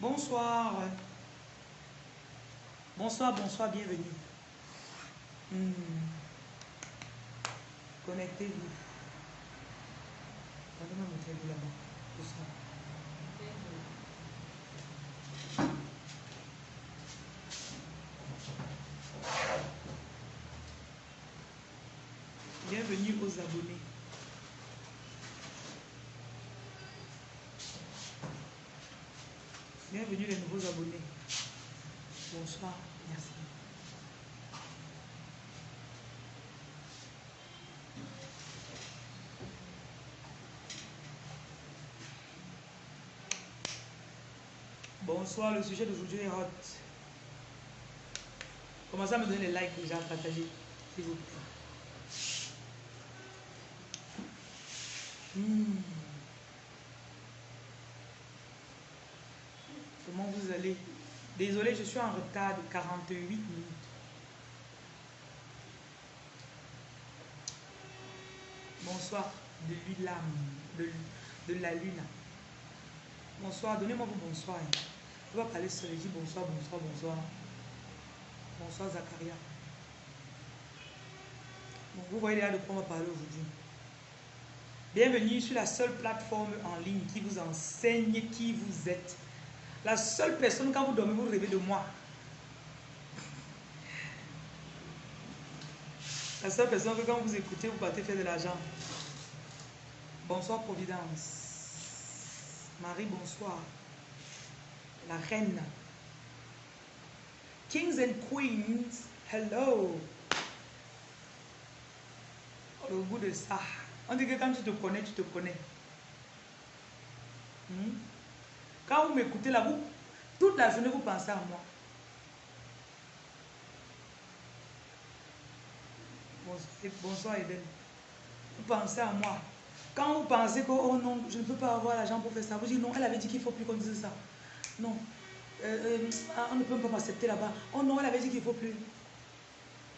Bonsoir. Bonsoir, bonsoir, bienvenue. Hmm. Connectez-vous. Bienvenue aux abonnés. Bienvenue les nouveaux abonnés. Bonsoir, merci. Bonsoir, le sujet d'aujourd'hui est hot. Commencez à me donner les likes déjà, partagez, s'il vous plaît. Hmm. Comment vous allez Désolé, je suis en retard de 48 minutes. Bonsoir de l'ULAM, de, la lune. Bonsoir, donnez-moi vos bonsoirs. Je vais parler seul, je dis bonsoir, bonsoir, bonsoir. Bonsoir Zacharia. vous voyez là de quoi on va parler aujourd'hui. Bienvenue sur la seule plateforme en ligne qui vous enseigne qui vous êtes. La seule personne, quand vous dormez, vous rêvez de moi. La seule personne que quand vous écoutez, vous partez faire de l'argent. Bonsoir Providence. Marie, bonsoir. La reine. Kings and Queens, hello. Le goût de ça. On dit que quand tu te connais, tu te connais. Hmm? Quand vous m'écoutez là, vous, toute la journée, vous pensez à moi. Bonsoir Eden. Vous pensez à moi. Quand vous pensez que, oh non, je ne peux pas avoir l'argent pour faire ça, vous dites non, elle avait dit qu'il ne faut plus qu'on dise ça. Non. Euh, euh, ah, on ne peut pas m'accepter là-bas. Oh non, elle avait dit qu'il ne faut plus.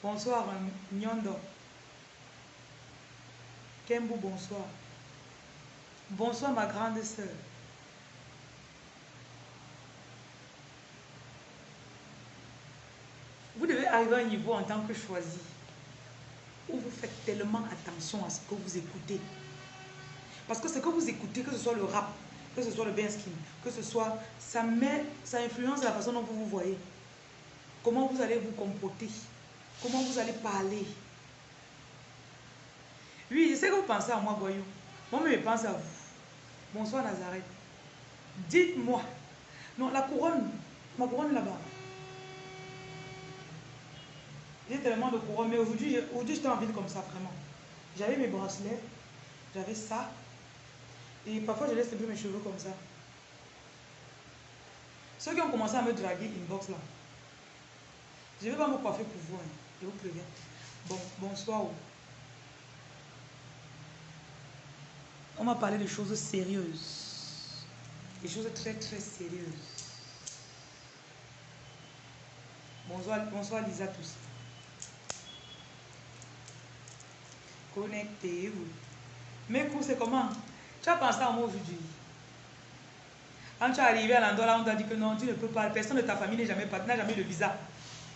Bonsoir, Nyondo. Kembo, bonsoir. Bonsoir, ma grande sœur. Vous devez arriver à un niveau en tant que choisi où vous faites tellement attention à ce que vous écoutez. Parce que ce que vous écoutez, que ce soit le rap, que ce soit le skin, que ce soit, ça met, ça influence la façon dont vous vous voyez. Comment vous allez vous comporter, comment vous allez parler. Oui, je sais que vous pensez à moi, Goyou. Moi, je pense à vous. Bonsoir, Nazareth. Dites-moi. Non, la couronne, ma couronne là-bas. J'ai tellement de couronne, mais aujourd'hui, aujourd'hui j'étais en ville comme ça, vraiment. J'avais mes bracelets, j'avais ça. Et parfois, je laisse peu mes cheveux comme ça. Ceux qui ont commencé à me draguer inbox là, je ne vais pas me coiffer pour vous, hein. je vous préviens. Bon, bonsoir. On m'a parlé de choses sérieuses. Des choses très très sérieuses. Bonsoir, bonsoir Lisa tous. Connectez-vous. Mes cours, c'est comment? Tu as pensé à moi aujourd'hui? Quand tu es arrivé à l'endroit là, on t'a dit que non, tu ne peux pas. Personne de ta famille n'est jamais n'a jamais le visa.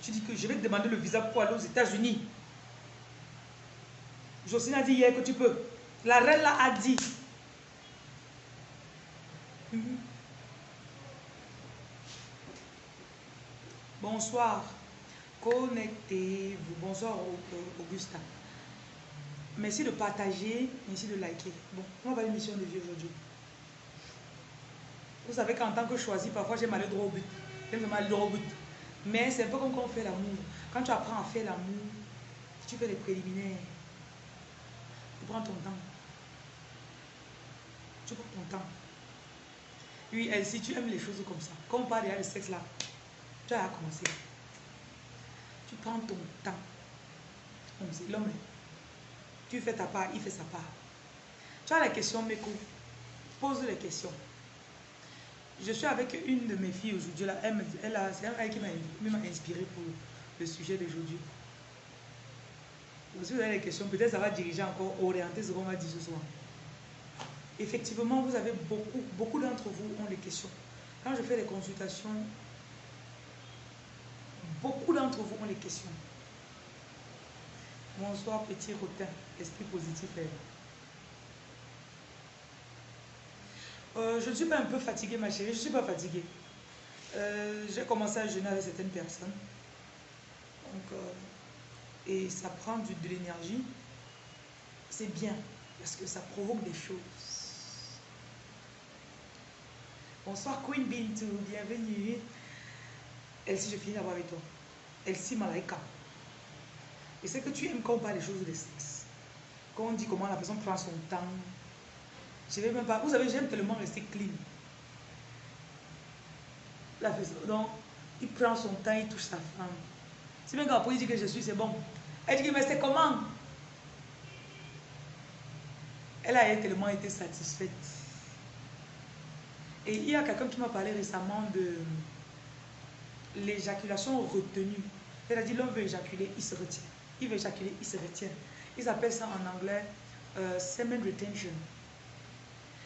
Tu dis que je vais te demander le visa pour aller aux États-Unis. Jocelyne a dit hier que tu peux. La reine là a dit. Mhm. Bonsoir. Connectez-vous. Bonsoir Augustin. Merci de partager, merci de liker. Bon, on va voir l'émission de vie aujourd'hui. Vous savez qu'en tant que choisi, parfois j'aime aller droit au but. J'aime aller droit au but. Mais c'est un peu comme quand on fait l'amour. Quand tu apprends à faire l'amour, tu fais les préliminaires. Tu prends ton temps. Tu prends ton temps. Oui, si tu aimes les choses comme ça, quand on parle de sexe là, tu as commencé. Tu prends ton temps. L'homme tu fais ta part, il fait sa part. Tu as la question, Meko. Pose les questions. Je suis avec une de mes filles aujourd'hui. Elle, c'est elle qui m'a inspiré pour le sujet d'aujourd'hui. Si vous avez des questions, peut-être ça va diriger encore, orienter ce qu'on va dire ce soir. effectivement, vous avez beaucoup, beaucoup d'entre vous ont des questions. Quand je fais des consultations, beaucoup d'entre vous ont des questions. Bonsoir, petit rotin, esprit positif. Euh, je suis pas un peu fatiguée, ma chérie. Je ne suis pas fatiguée. Euh, j'ai commencé à jeûner avec certaines personnes. Donc, euh, et ça prend de l'énergie. C'est bien parce que ça provoque des choses. Bonsoir Queen Bintou, bienvenue. Elsie, je finis d'abord avec toi. Elsie Malaika. Et c'est que tu aimes quand on parle des choses de sexe. Quand on dit comment la personne prend son temps. Je vais même pas. Vous savez, j'aime tellement rester clean. La donc, il prend son temps, il touche sa femme. Si même quand il dit que je suis, c'est bon. Elle dit, mais c'est comment? Elle a tellement été satisfaite. Et il y a quelqu'un qui m'a parlé récemment de l'éjaculation retenue. Dit, l'homme veut éjaculer, il se retient. Il veut éjaculer, il se retient. Ils appellent ça en anglais euh, semen retention.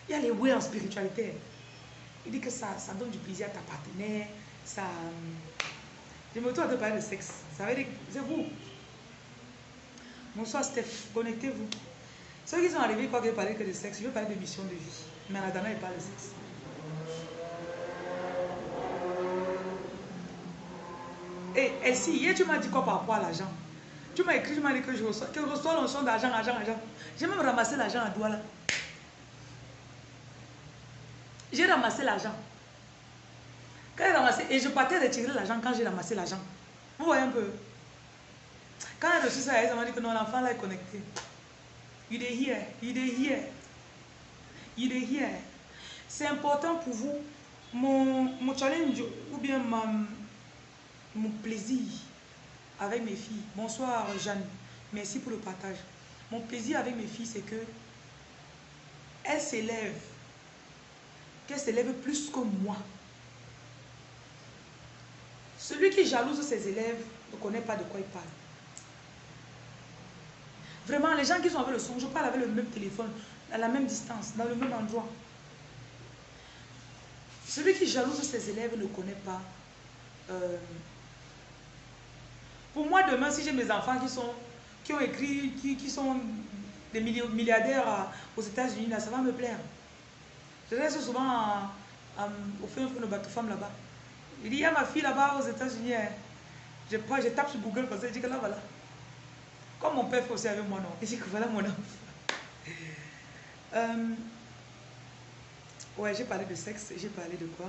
Il y a les way en spiritualité. Il dit que ça, ça donne du plaisir à ta partenaire. Ça, je me retrouve de parler de sexe. Ça veut dire c'est vous. Bonsoir Steph, connectez-vous. Ceux qui sont arrivés, quoi que parler que de sexe, je veux parler de mission de vie. Mais la dernière, il parle de sexe. Et Elsie, hier tu m'as dit quoi par rapport à l'argent? Tu m'as écrit, tu m'as dit que je reçois, que je reçois l'onction d'argent, argent, argent. J'ai même ramassé l'argent à là. J'ai ramassé l'argent. Quand j'ai ramassé, et je partais retirer l'argent quand j'ai ramassé l'argent. Vous voyez un peu? Quand j'ai reçu ça, elle m'a dit que non, l'enfant là est connecté. Il est here, il est here. Il est here. C'est important pour vous. Mon, mon challenge ou bien mon plaisir avec mes filles. Bonsoir Jeanne, merci pour le partage. Mon plaisir avec mes filles, c'est que elles s'élèvent, qu'elles s'élèvent plus que moi. Celui qui jalouse ses élèves ne connaît pas de quoi il parle. Vraiment, les gens qui sont avec le son, je parle avec le même téléphone, à la même distance, dans le même endroit. Celui qui jalouse ses élèves ne connaît pas. Euh, pour moi, demain, si j'ai mes enfants qui, sont, qui ont écrit, qui, sont des milliardaires aux États-Unis, ça va me plaire. Je reste souvent au fin fond de bateau femme là-bas. Il dit, il y a ma fille là-bas aux États-Unis. Hein. Je, je tape sur Google comme ça, je dis que là, voilà. Comme mon père fait aussi avec moi, non. Il dit que voilà mon enfant. Euh, ouais, j'ai parlé de sexe, j'ai parlé de quoi?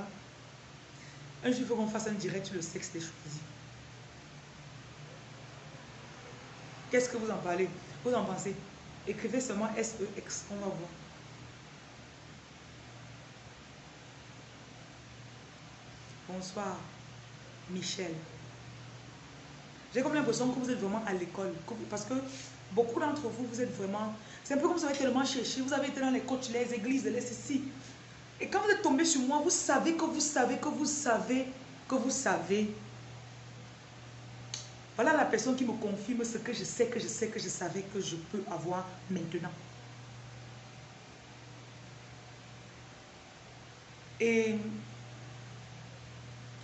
Un jour, il faut qu'on fasse un direct sur le sexe des choisis. Qu'est-ce que vous en parlez? Vous en pensez? Écrivez seulement S-E-X, on va voir. Bonsoir, Michel. J'ai comme l'impression que vous êtes vraiment à l'école. Parce que beaucoup d'entre vous, vous êtes vraiment... C'est un peu comme si vous avez tellement cherché. Vous avez été dans les coachs, les églises, les ceci. Et quand vous êtes tombé sur moi, vous savez que vous savez que vous savez que vous savez. Voilà la personne qui me confirme ce que je sais, que je sais, que je savais que je peux avoir maintenant. Et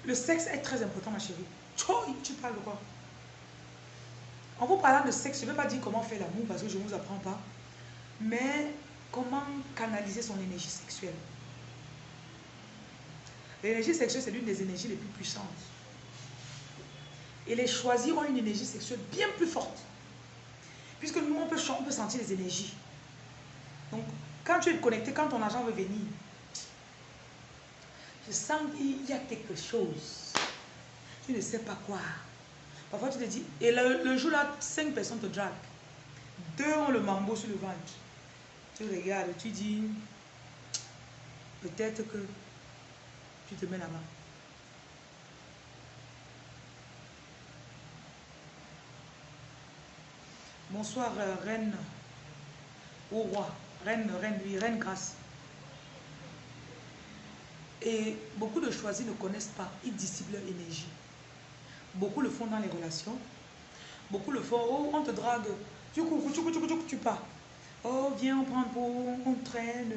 le sexe est très important, ma chérie. Tu parles de quoi? En vous parlant de sexe, je ne vais pas dire comment faire l'amour parce que je ne vous apprends pas. Mais comment canaliser son énergie sexuelle? L'énergie sexuelle, c'est l'une des énergies les plus puissantes. Et les choisir ont une énergie sexuelle bien plus forte. Puisque nous, on peut, on peut sentir les énergies. Donc, quand tu es connecté, quand ton argent veut venir, je sens qu'il y a quelque chose. Tu ne sais pas quoi. Parfois, tu te dis, et le, jour-là, cinq personnes te draguent. Deux ont le mambo sur le ventre. Tu regardes, tu dis, peut-être que tu te mets là-bas. Bonsoir, euh, reine, au roi, reine, reine, oui, reine grâce. Et beaucoup de choisis ne connaissent pas, ils dissipent leur énergie. Beaucoup le font dans les relations. Beaucoup le font, oh, on te drague, tu cours, tu cours, tu cours, tu pars. Oh, viens, on prend pour, on traîne.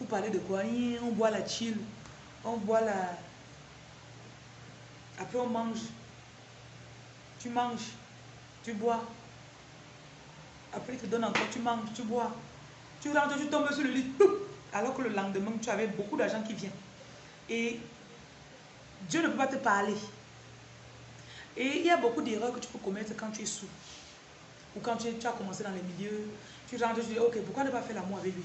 Vous parlez de quoi? On boit la chill. On boit la... Après, on mange. Tu manges. Tu bois. Après, il te donne encore. Tu manges, tu bois. Tu rentres, tu tombes sur le lit. Alors que le lendemain, tu avais beaucoup d'argent qui vient. Et Dieu ne peut pas te parler. Et il y a beaucoup d'erreurs que tu peux commettre quand tu es sous. Ou quand tu, as commencé dans les milieux. Tu rentres, tu dis, ok, pourquoi ne pas faire l'amour avec lui?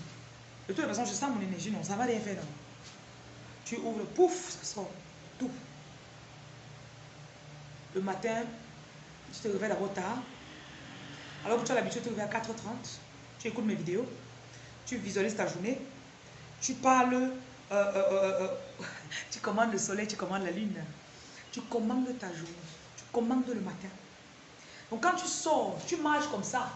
De toute façon, je sens mon énergie. Non, ça va rien faire. Non. Tu ouvres, pouf, ça sort. Tout. Le matin, tu te réveilles d'abord tard. Alors que tu as l'habitude de te réveiller à 4h30. Tu écoutes mes vidéos. Tu visualises ta journée. Tu parles. Euh, euh, euh, tu commandes le soleil, tu commandes la lune. Tu commandes ta journée. Tu commandes le matin. Donc quand tu sors, tu marches comme ça.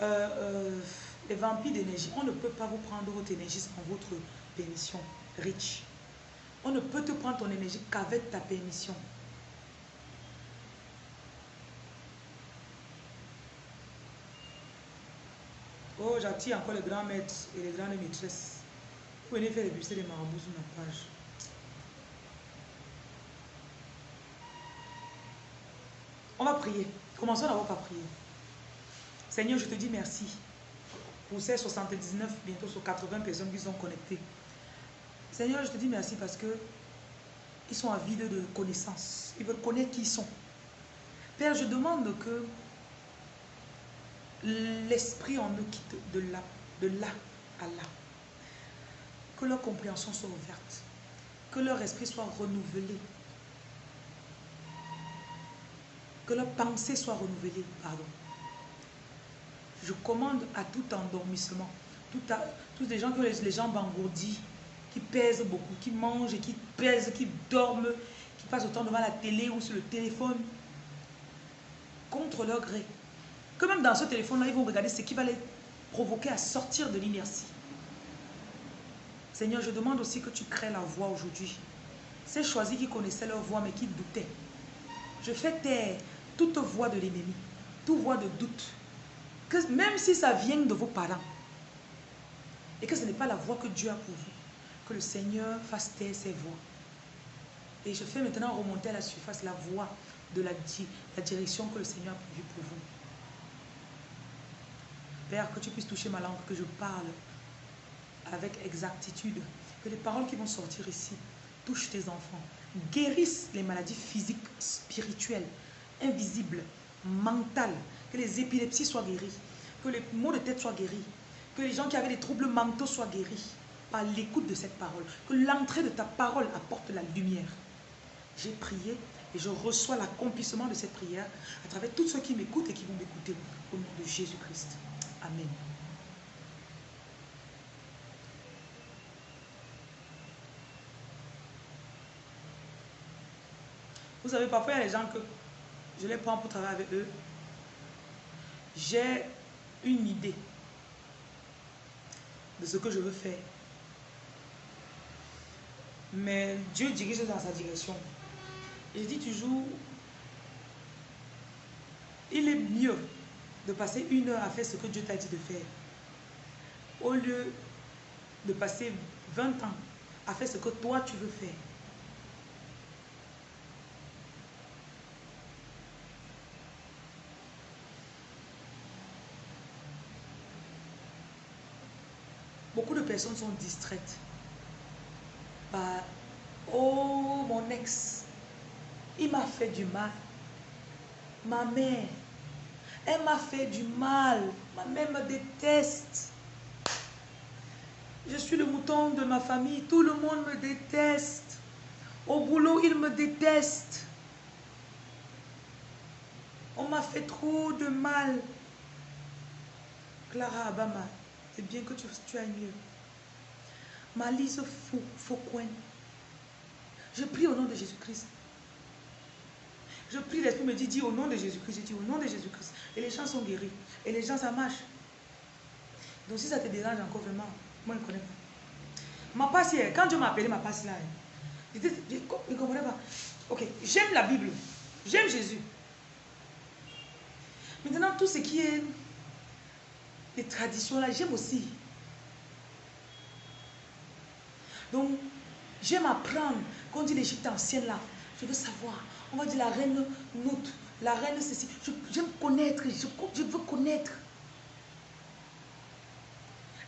Euh, euh, les vampires d'énergie, on ne peut pas vous prendre votre énergie sans votre permission. Rich. On ne peut te prendre ton énergie qu'avec ta permission. Oh, j'attire encore les grands maîtres et les grandes maîtresses. Vous venez faire les des marabouts sur ma page. On va prier. Commençons d'abord par prier. Seigneur, je te dis merci pour ces 79, bientôt sur 80 personnes qui sont connectées. Seigneur, je te dis merci parce que ils sont avides de connaissances. Ils veulent connaître qui ils sont. Père, je demande que l'esprit en eux quitte de là, de là à là. Que leur compréhension soit ouverte. Que leur esprit soit renouvelé. Que leur pensée soit renouvelée. Pardon. Je commande à tout endormissement. Tous les gens qui ont les, jambes engourdies, qui pèsent beaucoup, qui mangent qui pèsent, qui dorment, qui passent autant devant la télé ou sur le téléphone, contre leur gré que même dans ce téléphone-là, ils vont regarder ce qui va les provoquer à sortir de l'inertie. Seigneur, je demande aussi que tu crées la voix aujourd'hui. Ces choisis qui connaissaient leur voix mais qui doutaient. Je fais taire toute voix de l'ennemi, toute voix de doute. Que même si ça vient de vos parents, et que ce n'est pas la voix que Dieu a pour vous, que le Seigneur fasse taire ces voix. Et je fais maintenant remonter à la surface la voix de la, la direction que le Seigneur a prévue pour vous. Père, que tu puisses toucher ma langue, que je parle avec exactitude. Que les paroles qui vont sortir ici touchent tes enfants. Guérissent les maladies physiques, spirituelles, invisibles, mentales. Que les épilepsies soient guéries. Que les maux de tête soient guéris. Que les gens qui avaient des troubles mentaux soient guéris par l'écoute de cette parole. Que l'entrée de ta parole apporte la lumière. J'ai prié et je reçois l'accomplissement de cette prière à travers tous ceux qui m'écoutent et qui vont m'écouter au nom de Jésus-Christ. Amen. Vous savez, parfois, il y a des gens que je les prends pour travailler avec eux. J'ai une idée de ce que je veux faire. Mais Dieu dirige dans sa direction. Et je dis toujours, il est mieux de passer une heure à faire ce que Dieu t'a dit de faire. Au lieu de passer 20 ans à faire ce que toi tu veux faire. De personnes sont distraites par Oh, mon ex, il m'a fait du mal. Ma mère, elle m'a fait du mal. Ma mère me déteste. Je suis le mouton de ma famille. Tout le monde me déteste. Au boulot, il me déteste. On m'a fait trop de mal. Clara Abama, c'est bien que tu, tu ailles mieux. Malise Foucault. Je prie au nom de Jésus-Christ Je prie, l'Esprit me dit, dis au nom de Jésus-Christ. Je dis au nom de Jésus-Christ. Et les gens sont guéris. Et les gens, ça marche. Donc si ça te dérange encore vraiment, moi je ne connais pas. Ma passe quand Dieu m'a appelé ma passe là, je ne comprenais pas. Ok, j'aime la Bible. J'aime Jésus. Maintenant, tout ce qui est les traditions là, j'aime aussi. Donc, j'aime apprendre. Quand on dit l'Égypte ancienne là, je veux savoir. On va dire la reine Nout, la reine ceci. J'aime connaître, je, je, veux connaître.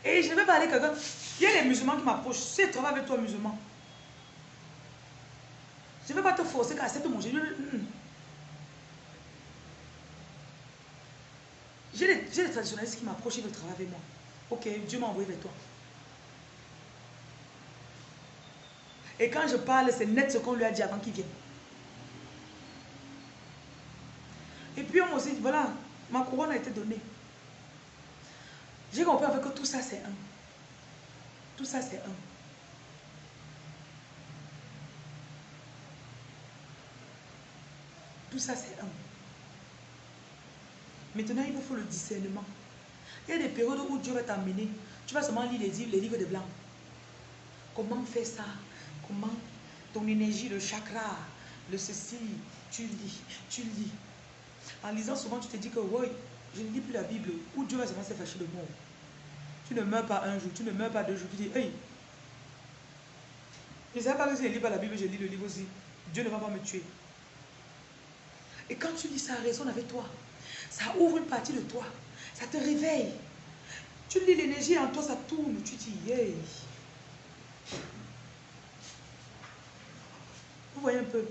Et je ne vais pas aller quelqu'un. Il y a les musulmans qui m'approchent. Si je travaille avec toi, musulman. Je ne vais pas te forcer à accepter mon. Mm, mm. J'ai les, traditionnalistes qui m'approchent, ils veulent travailler avec moi. Ok, Dieu m'a envoyé vers toi. Et quand je parle, c'est net ce qu'on lui a dit avant qu'il vienne. Et puis on m'a dit, voilà, ma couronne a été donnée. J'ai compris avec que tout ça c'est un. Tout ça c'est un. Tout ça c'est un. Maintenant, il vous faut le discernement. Il y a des périodes où Dieu va t'amener. Tu vas seulement lire les livres, les livres de blanc. Comment faire ça? Comment ton énergie, le chakra, le ceci, tu lis, tu lis. En lisant souvent, tu te dis que, oui, je ne lis plus la Bible, où Dieu va se fâcher de moi? Tu ne meurs pas un jour, tu ne meurs pas deux jours. Tu dis, hey, je ne sais pas que si je lis pas la Bible, je lis le livre aussi. Dieu ne va pas me tuer. Et quand tu lis, ça résonne avec toi. Ça ouvre une partie de toi. Ça te réveille. Tu lis l'énergie en toi, ça tourne. Tu dis, hey. Vous voyez un peu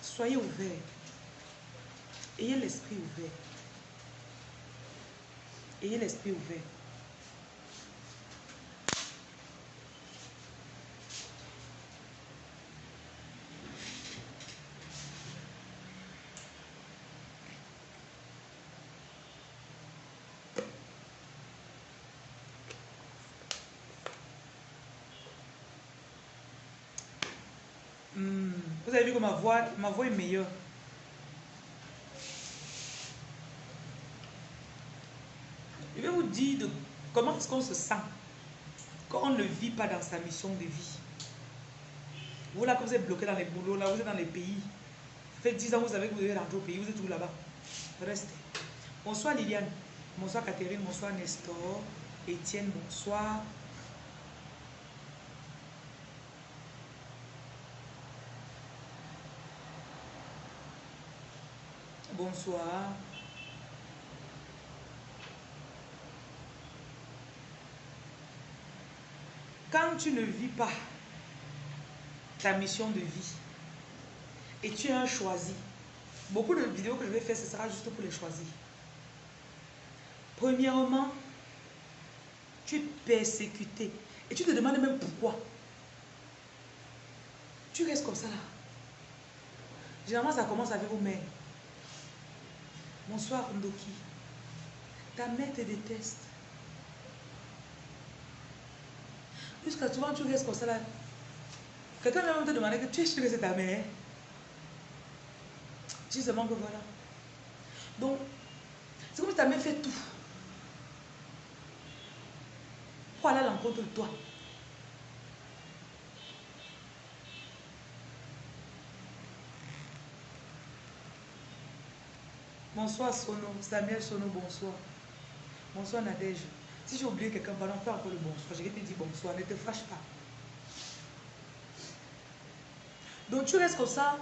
Soyez ouverts. Ayez l'esprit ouvert. Ayez l'esprit ouvert. Hmm. Vous avez vu que ma voix, ma voix est meilleure. Je vais vous dire comment est-ce qu'on se sent quand on ne vit pas dans sa mission de vie. Vous là, vous êtes bloqué dans les boulots, là, vous êtes dans les pays. Ça fait 10 ans, vous savez que vous devez rentrer au pays, vous êtes tout là-bas. Restez. Bonsoir Liliane. Bonsoir Catherine. Bonsoir Nestor. Étienne, bonsoir. Bonsoir. Quand tu ne vis pas ta mission de vie et tu es un choisi, beaucoup de vidéos que je vais faire, ce sera juste pour les choisir. Premièrement, tu es persécuté et tu te demandes même pourquoi. Tu restes comme ça là. Généralement, ça commence avec vos mères. Bonsoir Ndoki. Ta mère te déteste. Jusqu'à souvent tu restes comme ça là. Quelqu'un va te demander que tu es sûr que c'est ta mère. Tu seulement que voilà. Donc, c'est comme si ta mère fait tout. Pour aller à l'encontre de toi. Bonsoir Sono, Samuel Sono, bonsoir. Bonsoir Nadège. Si j'ai oublié quelqu'un, pardon, fais encore le bonsoir. Je vais te dire bonsoir, ne te fâche pas. Donc tu restes comme ça,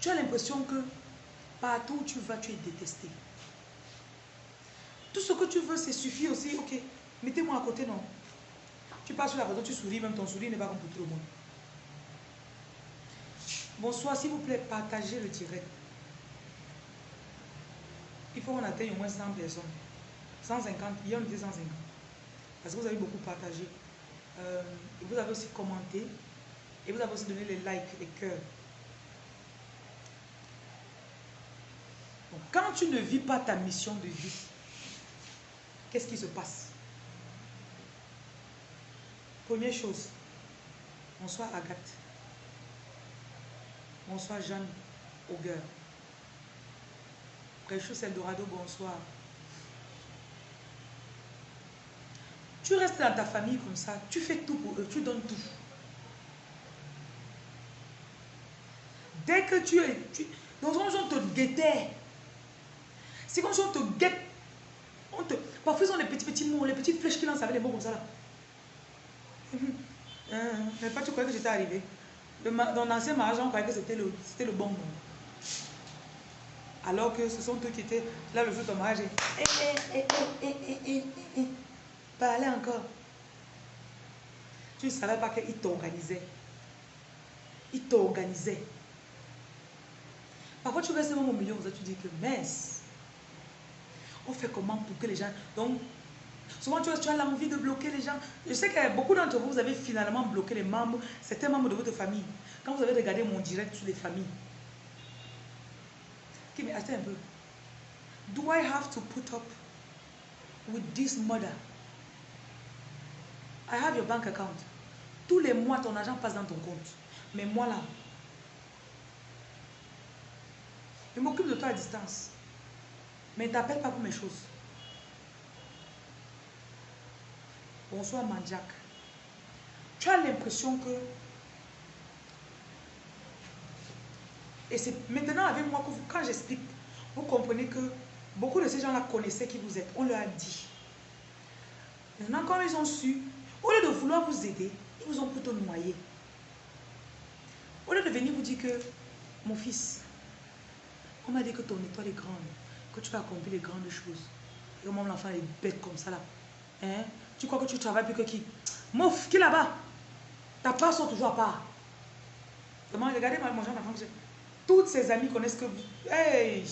tu as l'impression que partout où tu vas, tu es détesté. Tout ce que tu veux, c'est suffit aussi. Ok, mettez-moi à côté, non. Tu passes sur la photo, tu souris, même ton sourire n'est pas comme pour tout le monde. Bonsoir, s'il vous plaît, partagez le direct il faut qu'on atteigne au moins 100 personnes. 150, il y a on 150. Parce que vous avez beaucoup partagé. Euh, vous avez aussi commenté. Et vous avez aussi donné les likes, les cœurs. quand tu ne vis pas ta mission de vie, qu'est-ce qui se passe? Première chose, bonsoir Agathe. Bonsoir Jeanne Auguer. Précieux Eldorado, bonsoir. Tu restes dans ta famille comme ça, tu fais tout pour eux, tu donnes tout. Dès que tu es... Tu, donc on te guettait. C'est comme si on te guette. On te, parfois ils ont les petits petits mots, les petites flèches qui lancent avec les mots comme ça là. Euh, mais pas tu croyais que j'étais arrivé. dans l'ancien mariage, on croyait que c'était le, le bon moment. Alors que ce sont eux qui étaient là le jour de ton mariage. Et, et, et, Parlez encore. Tu ne savais pas qu'il t'organisait. Il t'organisait. Parfois, tu restes même au milieu, tu dis que mince. On fait comment pour que les gens. Donc, souvent, tu as, tu as l'envie de bloquer les gens. Je sais que beaucoup d'entre vous, vous avez finalement bloqué les membres, certains membres de votre famille. Quand vous avez regardé mon direct sur les familles. Qui mais attends un peu. Do I have to put up with this mother? I have your bank account. Tous les mois, ton argent passe dans ton compte. Mais moi là, je m'occupe de toi à distance. Mais ne t'appelle pas pour mes choses. Bonsoir Manjak. Tu as l'impression que... Et c'est maintenant avec moi que quand j'explique, vous comprenez que beaucoup de ces gens-là connaissaient qui vous êtes. On leur a dit. Maintenant, quand ils ont su, au lieu de vouloir vous aider, ils vous ont plutôt noyé. Au lieu de venir vous dire que, mon fils, on m'a dit que ton étoile est grande, que tu vas accomplir les grandes choses. Et moi, l'enfant est bête comme ça là. Hein? Tu crois que tu travailles plus que qui? Mouf, qui là-bas? Ta part sont toujours à part. regardez mon genre d'enfant. Toutes ses amies connaissent que... Hey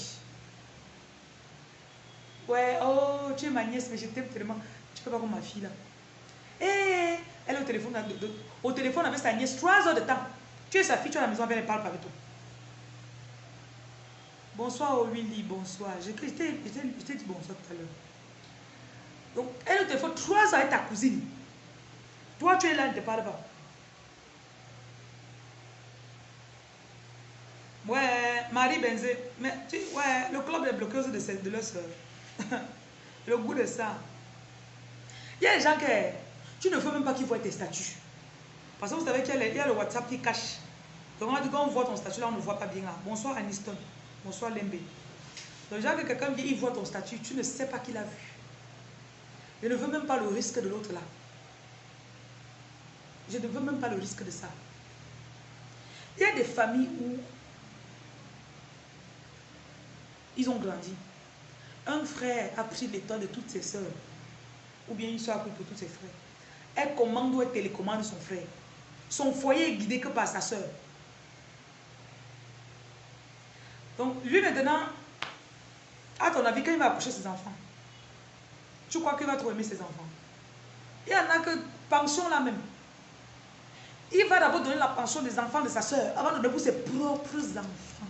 Ouais, oh, tu es ma nièce, mais je t'aime tellement. Tu peux pas comme ma fille là. Eh, elle est au téléphone, au téléphone avec sa nièce trois heures de temps. Tu es sa fille, tu es à la maison, elle parle pas avec toi. Bonsoir Willy, bonsoir. Je t'ai dit bonsoir tout à l'heure. Donc, elle est au téléphone trois heures avec ta cousine. Toi, tu es là, elle ne te parle pas. Ouais, Marie Benzé. Mais tu, ouais, le club des bloqueuses de, de leur soeur. le goût de ça. Il y a des gens qui tu ne veux même pas qu'ils voient tes statuts. Parce que vous savez qu'il y, a le WhatsApp qui cache. Donc quand on voit ton statut là, on ne voit pas bien là. Bonsoir Aniston. Bonsoir Lembe. Donc genre que quelqu'un vient, il voit ton statut, tu ne sais pas qu'il a vu. Je ne veux même pas le risque de l'autre là. Je ne veux même pas le risque de ça. Il y a des familles où ont grandi. Un frère a pris l'état de toutes ses soeurs. Ou bien une soeur a pris pour tous ses frères. Elle commande ou elle télécommande son frère. Son foyer est guidé que par sa soeur. Donc, lui maintenant, à ton avis, quand il va accoucher ses enfants, tu crois qu'il va trop aimer ses enfants? Il y en a que pension là même. Il va d'abord donner la pension des enfants de sa soeur avant de donner pour ses propres enfants.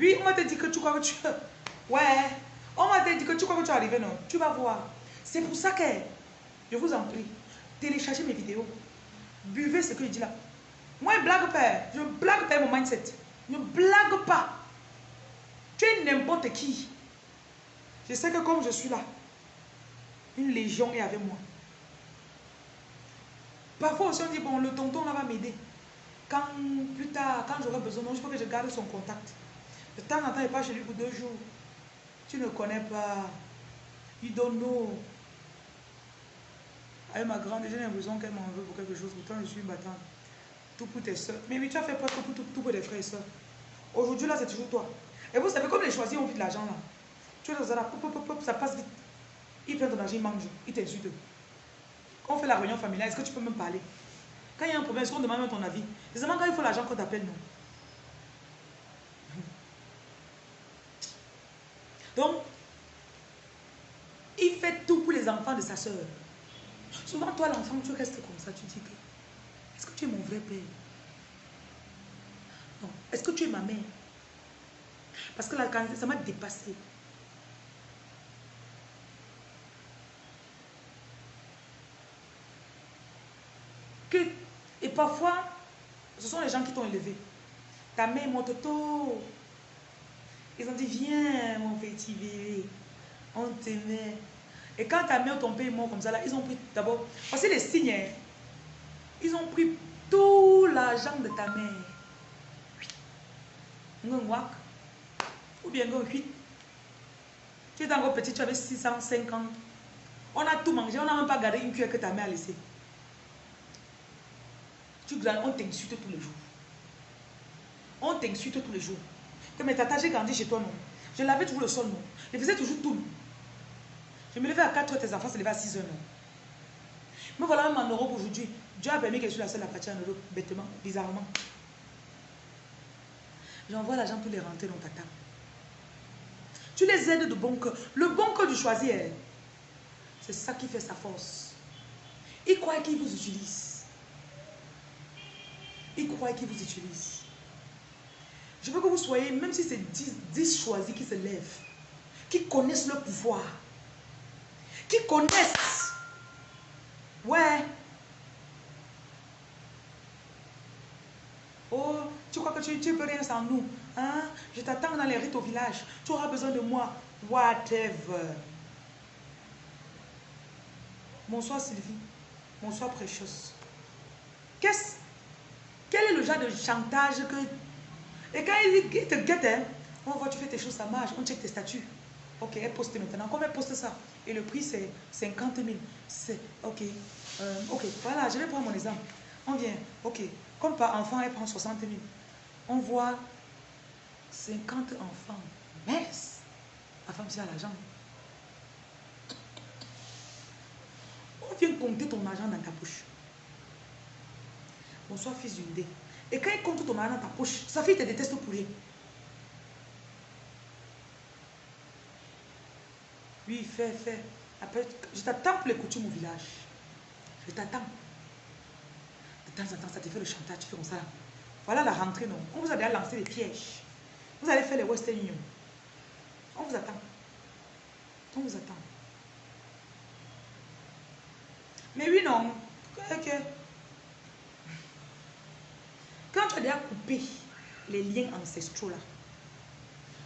Oui, on m'a dit que tu crois que tu... Ouais. On m'a dit que tu crois que tu es arrivé, non Tu vas voir. C'est pour ça que, je vous en prie, téléchargez mes vidéos. Buvez ce que je dis là. Moi, je blague pas. Je blague pas mon mindset. Ne blague pas. Tu es n'importe qui. Je sais que comme je suis là, une légion est avec moi. Parfois aussi on dit, bon, le tonton là va m'aider. Quand plus tard, quand j'aurai besoin, je veux que je garde son contact. De temps en temps, il passe chez lui pour deux jours. Tu ne connais pas. You don't know. Avec ma grande, j'ai l'impression qu'elle m'en veut pour quelque chose. Pourtant, je suis battante. Tout pour tes soeurs. Mais oui, tu as fait presque tout, pour tes frères et soeurs. Aujourd'hui, là, c'est toujours toi. Et vous savez, comme les choisis ont vite l'argent, là. Tu es dans ça, ça passe vite. Ils prennent ton argent, ils mangent, ils t'insultent. Quand on fait la réunion familiale, est-ce que tu peux même parler? Quand il y a un problème, est-ce qu'on demande même ton avis? C'est seulement quand il faut l'argent qu'on t'appelle, non? Il fait tout pour les enfants de sa sœur. Souvent, toi, l'enfant, tu restes comme ça. Tu dis que, est-ce que tu es mon vrai père? Non. Est-ce que tu es ma mère? Parce que la ça m'a dépassé. Que, et parfois, ce sont les gens qui t'ont élevé. Ta mère mon tôt. Ils ont dit, viens, mon petit bébé. On t'aimait. Et quand ta mère ton père est mort comme ça, là, ils ont pris d'abord. Voici les signes. Hein. Ils ont pris tout l'argent de ta mère. Ou bien Tu étais encore petit, tu avais 605 ans. On a tout mangé, on n'a même pas gardé une cuillère que ta mère a laissée. Tu on t'insulte tous les jours. On t'insulte tous les jours. Que mes tata, j'ai grandi chez toi, non. Je lavais toujours le sol, non. Je faisais toujours tout. Je me levais à 4 heures, tes enfants se levaient à 6 heures, non? Mais voilà, même en Europe aujourd'hui, Dieu a permis que je la seule à partir en Europe, bêtement, bizarrement. J'envoie l'argent pour les rentrer dans ta table. Tu les aides de bon cœur. Le bon cœur du choisir, c'est ça qui fait sa force. Il croit qu'il vous utilise. Il croit qu'il vous utilise. Je veux que vous soyez, même si c'est 10, 10 choisis qui se lèvent, qui connaissent le pouvoir, qui connaissent. Ouais. Oh, tu crois que tu ne peux rien sans nous. Hein? Je t'attends dans les rites au village. Tu auras besoin de moi. Whatever. Bonsoir Sylvie. Bonsoir Précieuse. Qu'est-ce? Quel est le genre de chantage que... Et quand il, te guette, hein, on voit tu fais tes choses, ça marche, on check tes statuts. Ok, elle poste maintenant. Comment elle poste ça? Et le prix, c'est 50 000. C'est, ok. Euh, ok, voilà, je vais prendre mon exemple. On vient, ok. Comme par enfant, elle prend 60 000. On voit 50 enfants. Merci. La femme, c'est à l'argent. On vient compter ton argent dans ta poche. Bonsoir, fils d'une dé. Et quand il compte ton argent dans ta poche, sa fille te déteste pour rien. Oui, fais, fais. Après, je t'attends pour les coutumes au village. Je t'attends. De temps en temps, ça te fait le chantage, tu fais comme ça. Voilà la rentrée, non. On vous a déjà lancé les pièges. Vous allez faire les Western Union. On vous attend. On vous attend. Mais oui, non. Quand tu as déjà coupé les liens ancestraux là,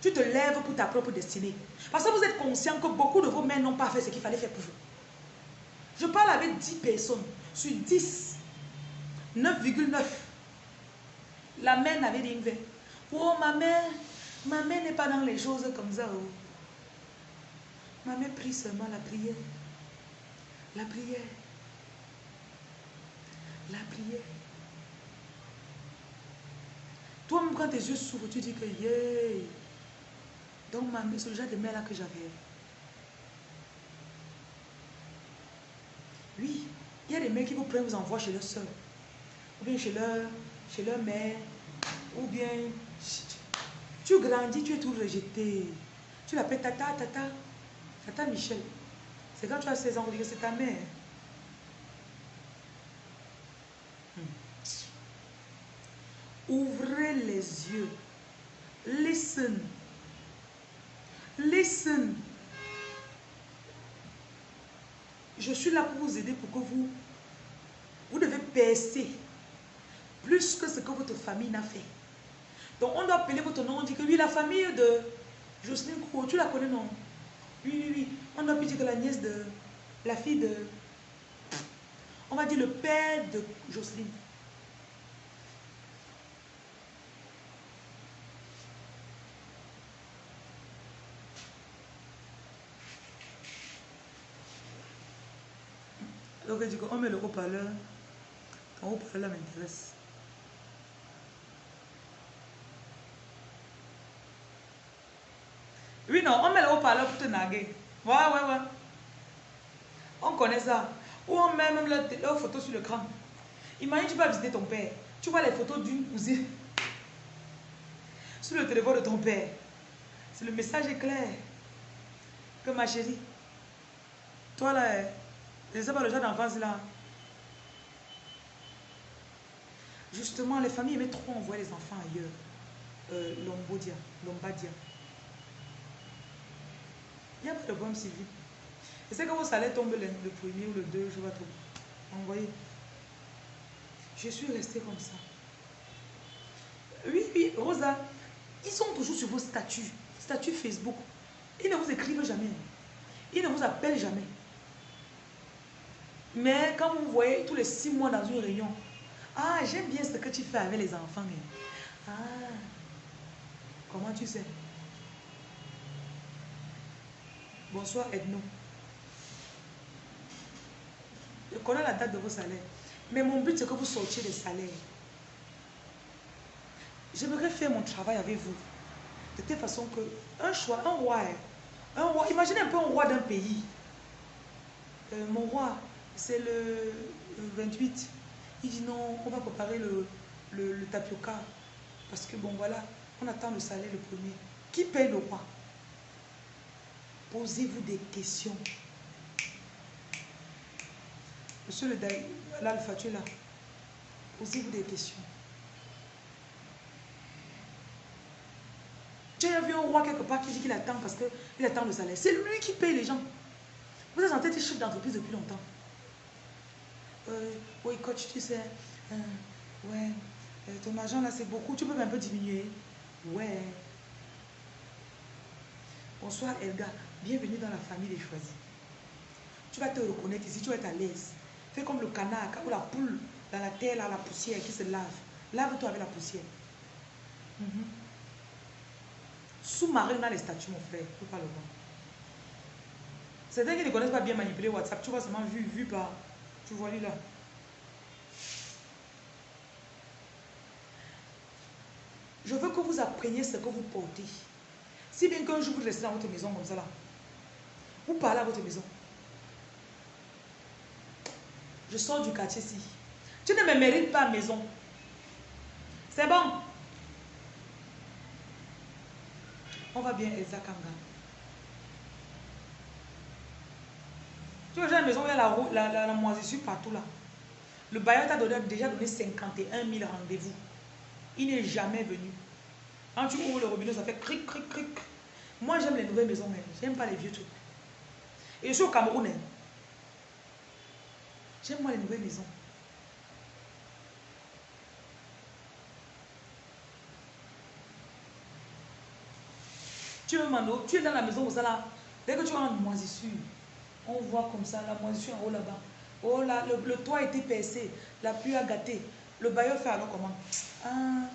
tu te lèves pour ta propre destinée. Parce que vous êtes conscient que beaucoup de vos mères n'ont pas fait ce qu'il fallait faire pour vous. Je parle avec 10 personnes. Sur 10, 9,9. La mère n'avait rien fait. Oh, ma mère, ma mère n'est pas dans les choses comme ça. Oh. Ma mère prie seulement la prière. La prière. La prière. Toi-même, quand tes yeux s'ouvrent, tu dis que yeah. Donc, ma mère, c'est le genre de mère là que j'avais. Oui, il y a des mères qui vous prennent, vous envoient chez leur soeur. Ou bien chez leur, chez leur mère. Ou bien, tu grandis, tu es tout rejeté. Tu l'appelles tata, tata. Tata Michel. C'est quand tu as 16 ans, que c'est ta mère. Ouvrez les yeux. Listen. Listen. Je suis là pour vous aider pour que vous, vous devez percer plus que ce que votre famille n'a fait. Donc on doit appeler votre nom, on dit que oui, la famille de Jocelyne Kouo, tu la connais non? Oui, oui, oui. On doit plus dire que la nièce de, la fille de, on va dire le père de Jocelyne. Donc, du coup, on met le haut-parleur. Ton haut-parleur m'intéresse. Oui, non, on met le haut-parleur pour te naguer. Ouais, ouais, ouais. On connaît ça. Ou on met même leur, photo sur le l'écran. Imagine, tu vas visiter ton père. Tu vois les photos d'une cousine sur le téléphone de ton père. C'est le message est clair. Que ma chérie, toi là, je ne sais pas le genre d'enfance là. Justement, les familles aimaient trop envoyer les enfants ailleurs. Euh, Lombodia, Lombadia. Il n'y a pas de problème, Sylvie. Je sais que vos salaires tombent le, premier ou le 2, je vois trop. Envoyez. Je suis restée comme ça. Oui, oui, Rosa, ils sont toujours sur vos statuts, statuts Facebook. Ils ne vous écrivent jamais. Ils ne vous appellent jamais. Mais quand vous voyez tous les six mois dans une réunion, ah, j'aime bien ce que tu fais avec les enfants. Ah, comment tu sais? Bonsoir Edno. Je connais la date de vos salaires. Mais mon but, c'est que vous sortiez des salaires. J'aimerais faire mon travail avec vous. De telle façon que un choix, un roi, un roi, imaginez un peu un roi d'un pays. Euh, mon roi, c'est le, 28. Il dit non, on va préparer le, tapioca. Parce que bon, voilà, on attend le salaire le premier. Qui paye le roi? Posez-vous des questions. Monsieur le l'alpha, tu es là. Posez-vous des questions. Tu as vu un roi quelque part qui dit qu'il attend parce qu'il attend le salaire. C'est lui qui paye les gens. Vous êtes en tête chef d'entreprise depuis longtemps. Euh, oui, coach, tu sais. Euh, ouais. Euh, ton argent là, c'est beaucoup. Tu peux un peu diminuer. Ouais. Bonsoir, Elga. Bienvenue dans la famille des choisis. Tu vas te reconnaître ici, tu vas être à l'aise. Fais comme le canard ou la poule dans la terre, là, la poussière qui se lave. Lave-toi avec la poussière. Mhm. Sous-marin dans les statuts, mon frère. Tu pas le voir. Certains qui ne connaissent pas bien manipuler WhatsApp, tu vois seulement vu, vu par. Tu vois lui là. Je veux que vous appreniez ce que vous portez. Si bien qu'un jour vous restez dans votre maison comme ça là, vous parlez à votre maison. Je sors du quartier ici. Tu ne me mérites pas maison. C'est bon. On va bien, Elsa Kanga. Tu vois, j'ai une maison où il y a la, moisissure partout là. Le bailleur t'a déjà donné 51 000 rendez-vous. Il n'est jamais venu. Quand tu ouvres le robinet, ça fait cric, cric, cric. Moi, j'aime les nouvelles maisons, mais j'aime pas les vieux trucs. Et je suis au Cameroun. Hein. J'aime moi les nouvelles maisons. Tu es, tu es dans la maison, vous là, dès que tu as une moisissure, on voit comme ça la moisissure en haut là-bas. Oh là, le, toit a été percé, la pluie a gâté. Le bailleur fait alors comment? Ah,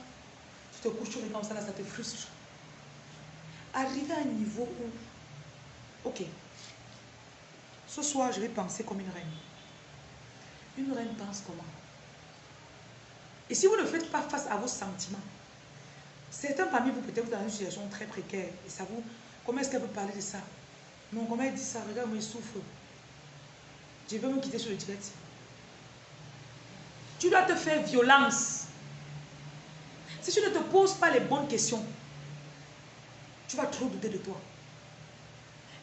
Tu te couches, tu regardes ça là, ça te frustre. Arriver à un niveau où, ok, ce soir je vais penser comme une reine. Une reine pense comment? Et si vous ne faites pas face à vos sentiments, certains parmi vous peut-être dans une situation très précaire, et ça vous, comment est-ce qu'elle peut parler de ça? Non, comment elle dit ça Regarde, moi, il souffre. Je vais me quitter sur le direct. Tu dois te faire violence. Si tu ne te poses pas les bonnes questions, tu vas trop douter de toi.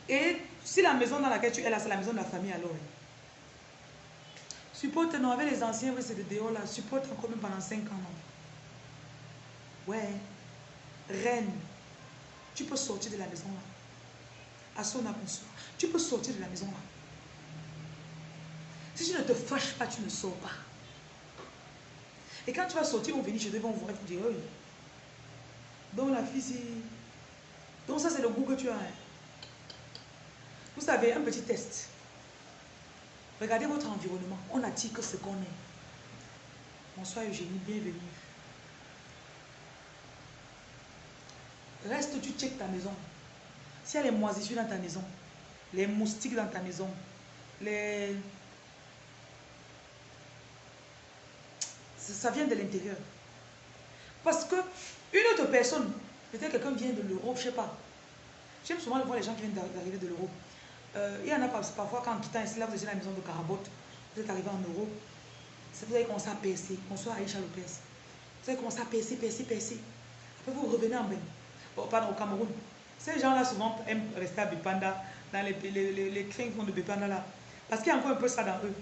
Et si la maison dans laquelle tu es là, c'est la maison de la famille, alors. Supporte, non, avec les anciens, c'est de dehors là. Supporte encore même pendant 5 ans, non. Ouais. Reine. Tu peux sortir de la maison là. À son bonsoir. Tu peux sortir de la maison là. Si tu ne te fâches pas, tu ne sors pas. Et quand tu vas sortir, on va venir chez toi, ils vont voir, ils dire, oui. Donc la fille. Donc ça, c'est le goût que tu as. Hein. Vous savez, un petit test. Regardez votre environnement. On attire que ce qu'on est. Bonsoir Eugénie, bienvenue. Reste, tu check ta maison. S'il y a les moisissures dans ta maison, les moustiques dans ta maison, les... Ça vient de l'intérieur. Parce que une autre personne, peut-être quelqu'un vient de l'Europe, je ne sais pas. J'aime souvent voir les gens qui viennent d'arriver de l'Europe. Euh, il y en a parfois quand en quittant ici, là vous êtes dans la maison de Carabotte, vous êtes arrivé en Europe, vous avez commencé à percer. Bonsoir Aïcha Lopez. Vous avez commencé à percer, percer, percer. Après vous revenez en Bénin, oh, pardon, au Cameroun. Ces gens-là souvent aiment rester à Bipanda, dans les, les, les, les font de Bipanda là. Parce qu'il y a encore un peu ça dans eux.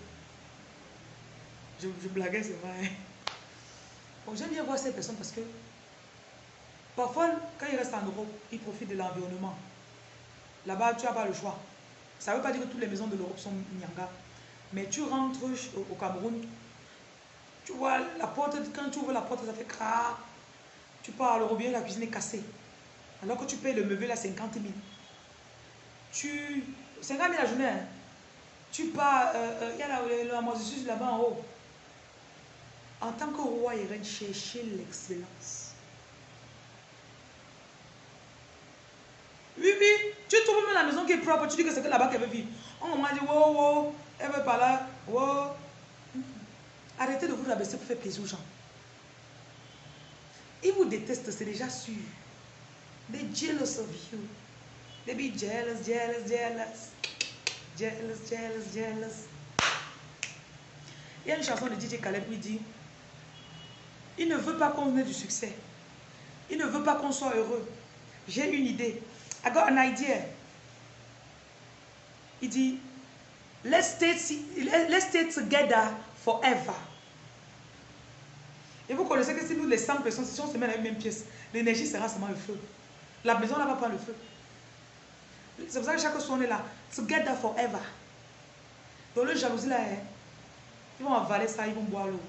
Je, je blaguais, c'est vrai. Bon, J'aime bien voir ces personnes parce que parfois, quand ils restent en Europe, ils profitent de l'environnement. Là-bas, tu n'as pas le choix. Ça ne veut pas dire que toutes les maisons de l'Europe sont Nyanga. Mais tu rentres au Cameroun, Tu vois, la porte, quand tu ouvres la porte, ça fait crac. Tu le robinet, la cuisine est cassée. Alors que tu payes le meublé à 50 000. Tu... 50 000 la journée. Hein. Tu pars, euh, euh, il y a la, la, la là-bas en haut. En tant que roi et reine, chercher l'excellence. Oui, oui, tu trouves même la maison qui est propre, tu dis que c'est là-bas qu'elle veut vivre. On m'a dit, wow, wow, elle veut pas là, wow. Arrêtez de vous rabaisser pour faire plaisir aux gens. Ils vous détestent, c'est déjà sûr. They jealous of you. They be jealous, jealous, jealous. Jealous, jealous, jealous. Il y a une chanson de DJ Khaled qui dit Il ne veut pas qu'on ait du succès. Il ne veut pas qu'on soit heureux. J'ai une idée. I got an idea. Il dit Let's stay, let's stay together forever. Et vous connaissez que si nous, les 100 personnes, si on se met dans la même pièce, l'énergie sera seulement le feu. La maison là va prendre le feu. C'est pour ça que chaque fois on est là. Together forever. Dans le jalousie là, hein, ils vont avaler ça, ils vont boire l'eau.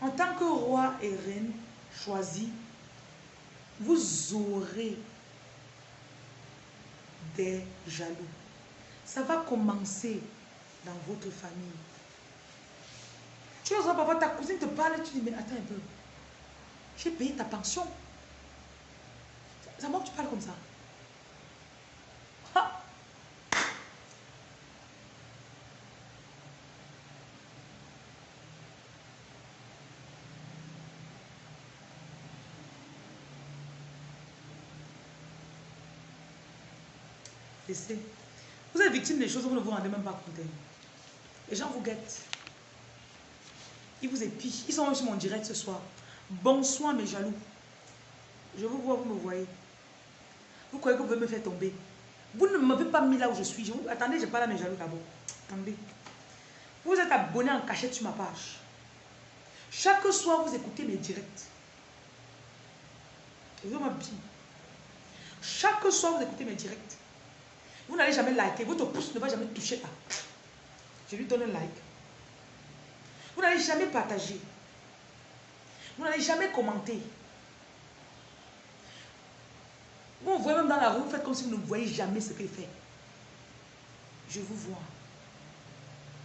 En tant que roi et reine choisi, vous aurez des jaloux. Ça va commencer dans votre famille. Tu vois, papa, ta cousine te parle, tu dis, mais attends un peu. J'ai payé ta pension. Que tu parles comme ça. Ha! Laissez. Vous êtes victime des choses, vous ne vous rendez même pas compte. Les gens vous guettent. Ils vous épient. Ils sont sur mon direct ce soir. Bonsoir mes jaloux. Je vous vois, vous me voyez. Vous croyez que vous pouvez me faire tomber? Vous ne m'avez pas mis là où je suis. Je. Attendez, je parle à mes jaloux d'abord. Attendez. Vous êtes abonné en cachette sur ma page. Chaque soir, vous écoutez mes directs. Vous. Chaque soir, vous écoutez mes directs. Vous n'allez jamais liker. Votre pouce ne va jamais toucher là. Je lui donne un like. Vous n'allez jamais partager. Vous n'allez jamais commenter. Vous voyez même dans la rue, vous faites comme si vous ne voyez jamais ce qu'il fait. Je vous vois.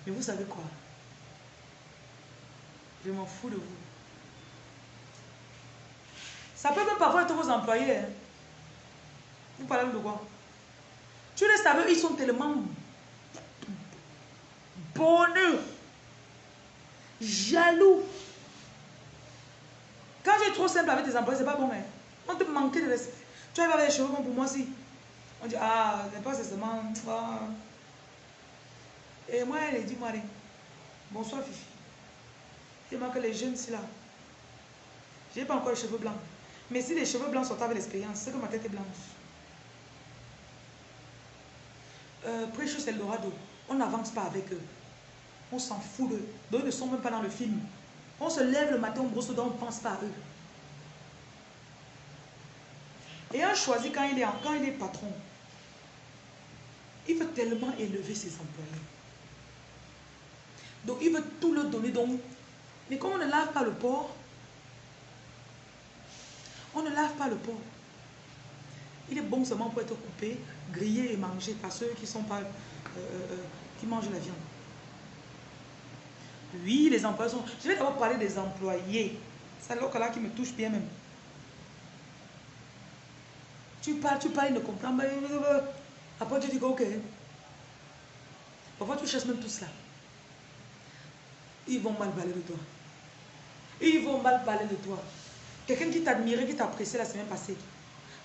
Mais vous savez quoi? Je m'en fous de vous. Ça peut même parfois être vos employés. Hein. Vous parlez de quoi? Tu avec eux, ils sont tellement bonheur jaloux. Quand es trop simple avec tes employés, c'est pas bon. Hein? On te manque de respect. Tu vas avec les cheveux comme pour moi aussi. On dit, ah, c'est pas seulement. Ah. Et moi, elle dit, Marie, bonsoir Fifi. Et moi que les jeunes, c'est là. Je n'ai pas encore les cheveux blancs. Mais si les cheveux blancs sont avec l'expérience, c'est que ma tête est blanche. Euh, Precious Eldorado, on n'avance pas avec eux. On s'en fout d'eux. Ils ne sont même pas dans le film. On se lève le matin, on brosse on ne pense pas à eux. Et un choisi quand il est, quand il est patron, il veut tellement élever ses employés. Donc il veut tout leur donner. Donc, mais comme on ne lave pas le porc, on ne lave pas le porc. Il est bon seulement pour être coupé, grillé et mangé par ceux qui sont pas, euh, euh, euh, qui mangent la viande. Oui, les employés sont... Je vais d'abord parler des employés. C'est là qui me touche bien même. Tu parles, tu parles, il ne comprend pas. Après, tu dis ok. Parfois, tu cherches même tout cela. Ils vont mal parler de toi. Ils vont mal parler de toi. Quelqu'un qui t'admirait, qui t'appréciait la semaine passée.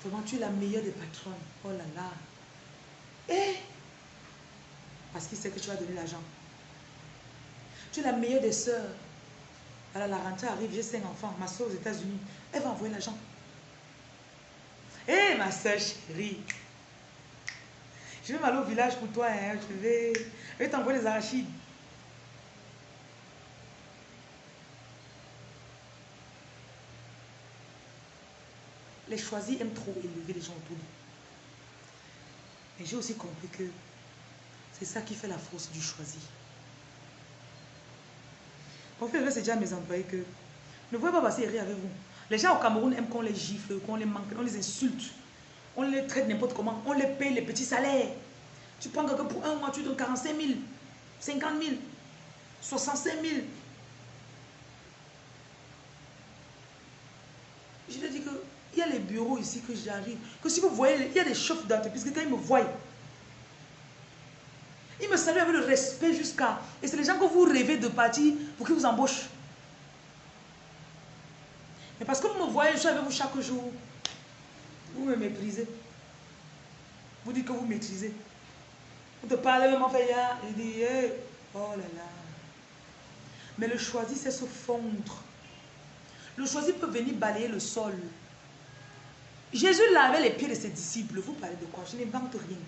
Vraiment, tu es la meilleure des patronnes. Oh là là. Et parce qu'il sait que tu vas donner l'argent. Tu es la meilleure des sœurs. Alors la rentrée arrive, j'ai cinq enfants, ma soeur aux États-Unis. Elle va envoyer l'argent. Hé, eh, ma soeur chérie. Je vais aller au village pour toi. Hein. Je vais, je vais t'envoyer les arachides. Les choisis aiment trop élever les gens autour d'eux. Mais j'ai aussi compris que c'est ça qui fait la force du choisi. Mon frère, c'est déjà mes employés que ne voyez pas passer rire avec vous. Les gens au Cameroun aiment qu'on les gifle, qu'on les manque, on les insulte. On les traite n'importe comment. On les paye les petits salaires. Tu prends quelqu'un pour un mois, tu donnes 45 000, 50 000, 65 000. Je lui ai dit qu'il y a les bureaux ici que j'arrive. Que si vous voyez, il y a des chefs d'entreprise que quand ils me voient, ils me saluent avec le respect jusqu'à... Et c'est les gens que vous rêvez de partir pour qu'ils vous embauchent. Mais parce que vous me voyez, je suis avec vous chaque jour. Vous me méprisez. Vous dites que vous maîtrisez. Vous te parlez même en fait, il dit, oh là là. Mais le choisi, c'est se fondre. Le choisi peut venir balayer le sol. Jésus lavait les pieds de ses disciples. Vous parlez de quoi? Je n'invente rien.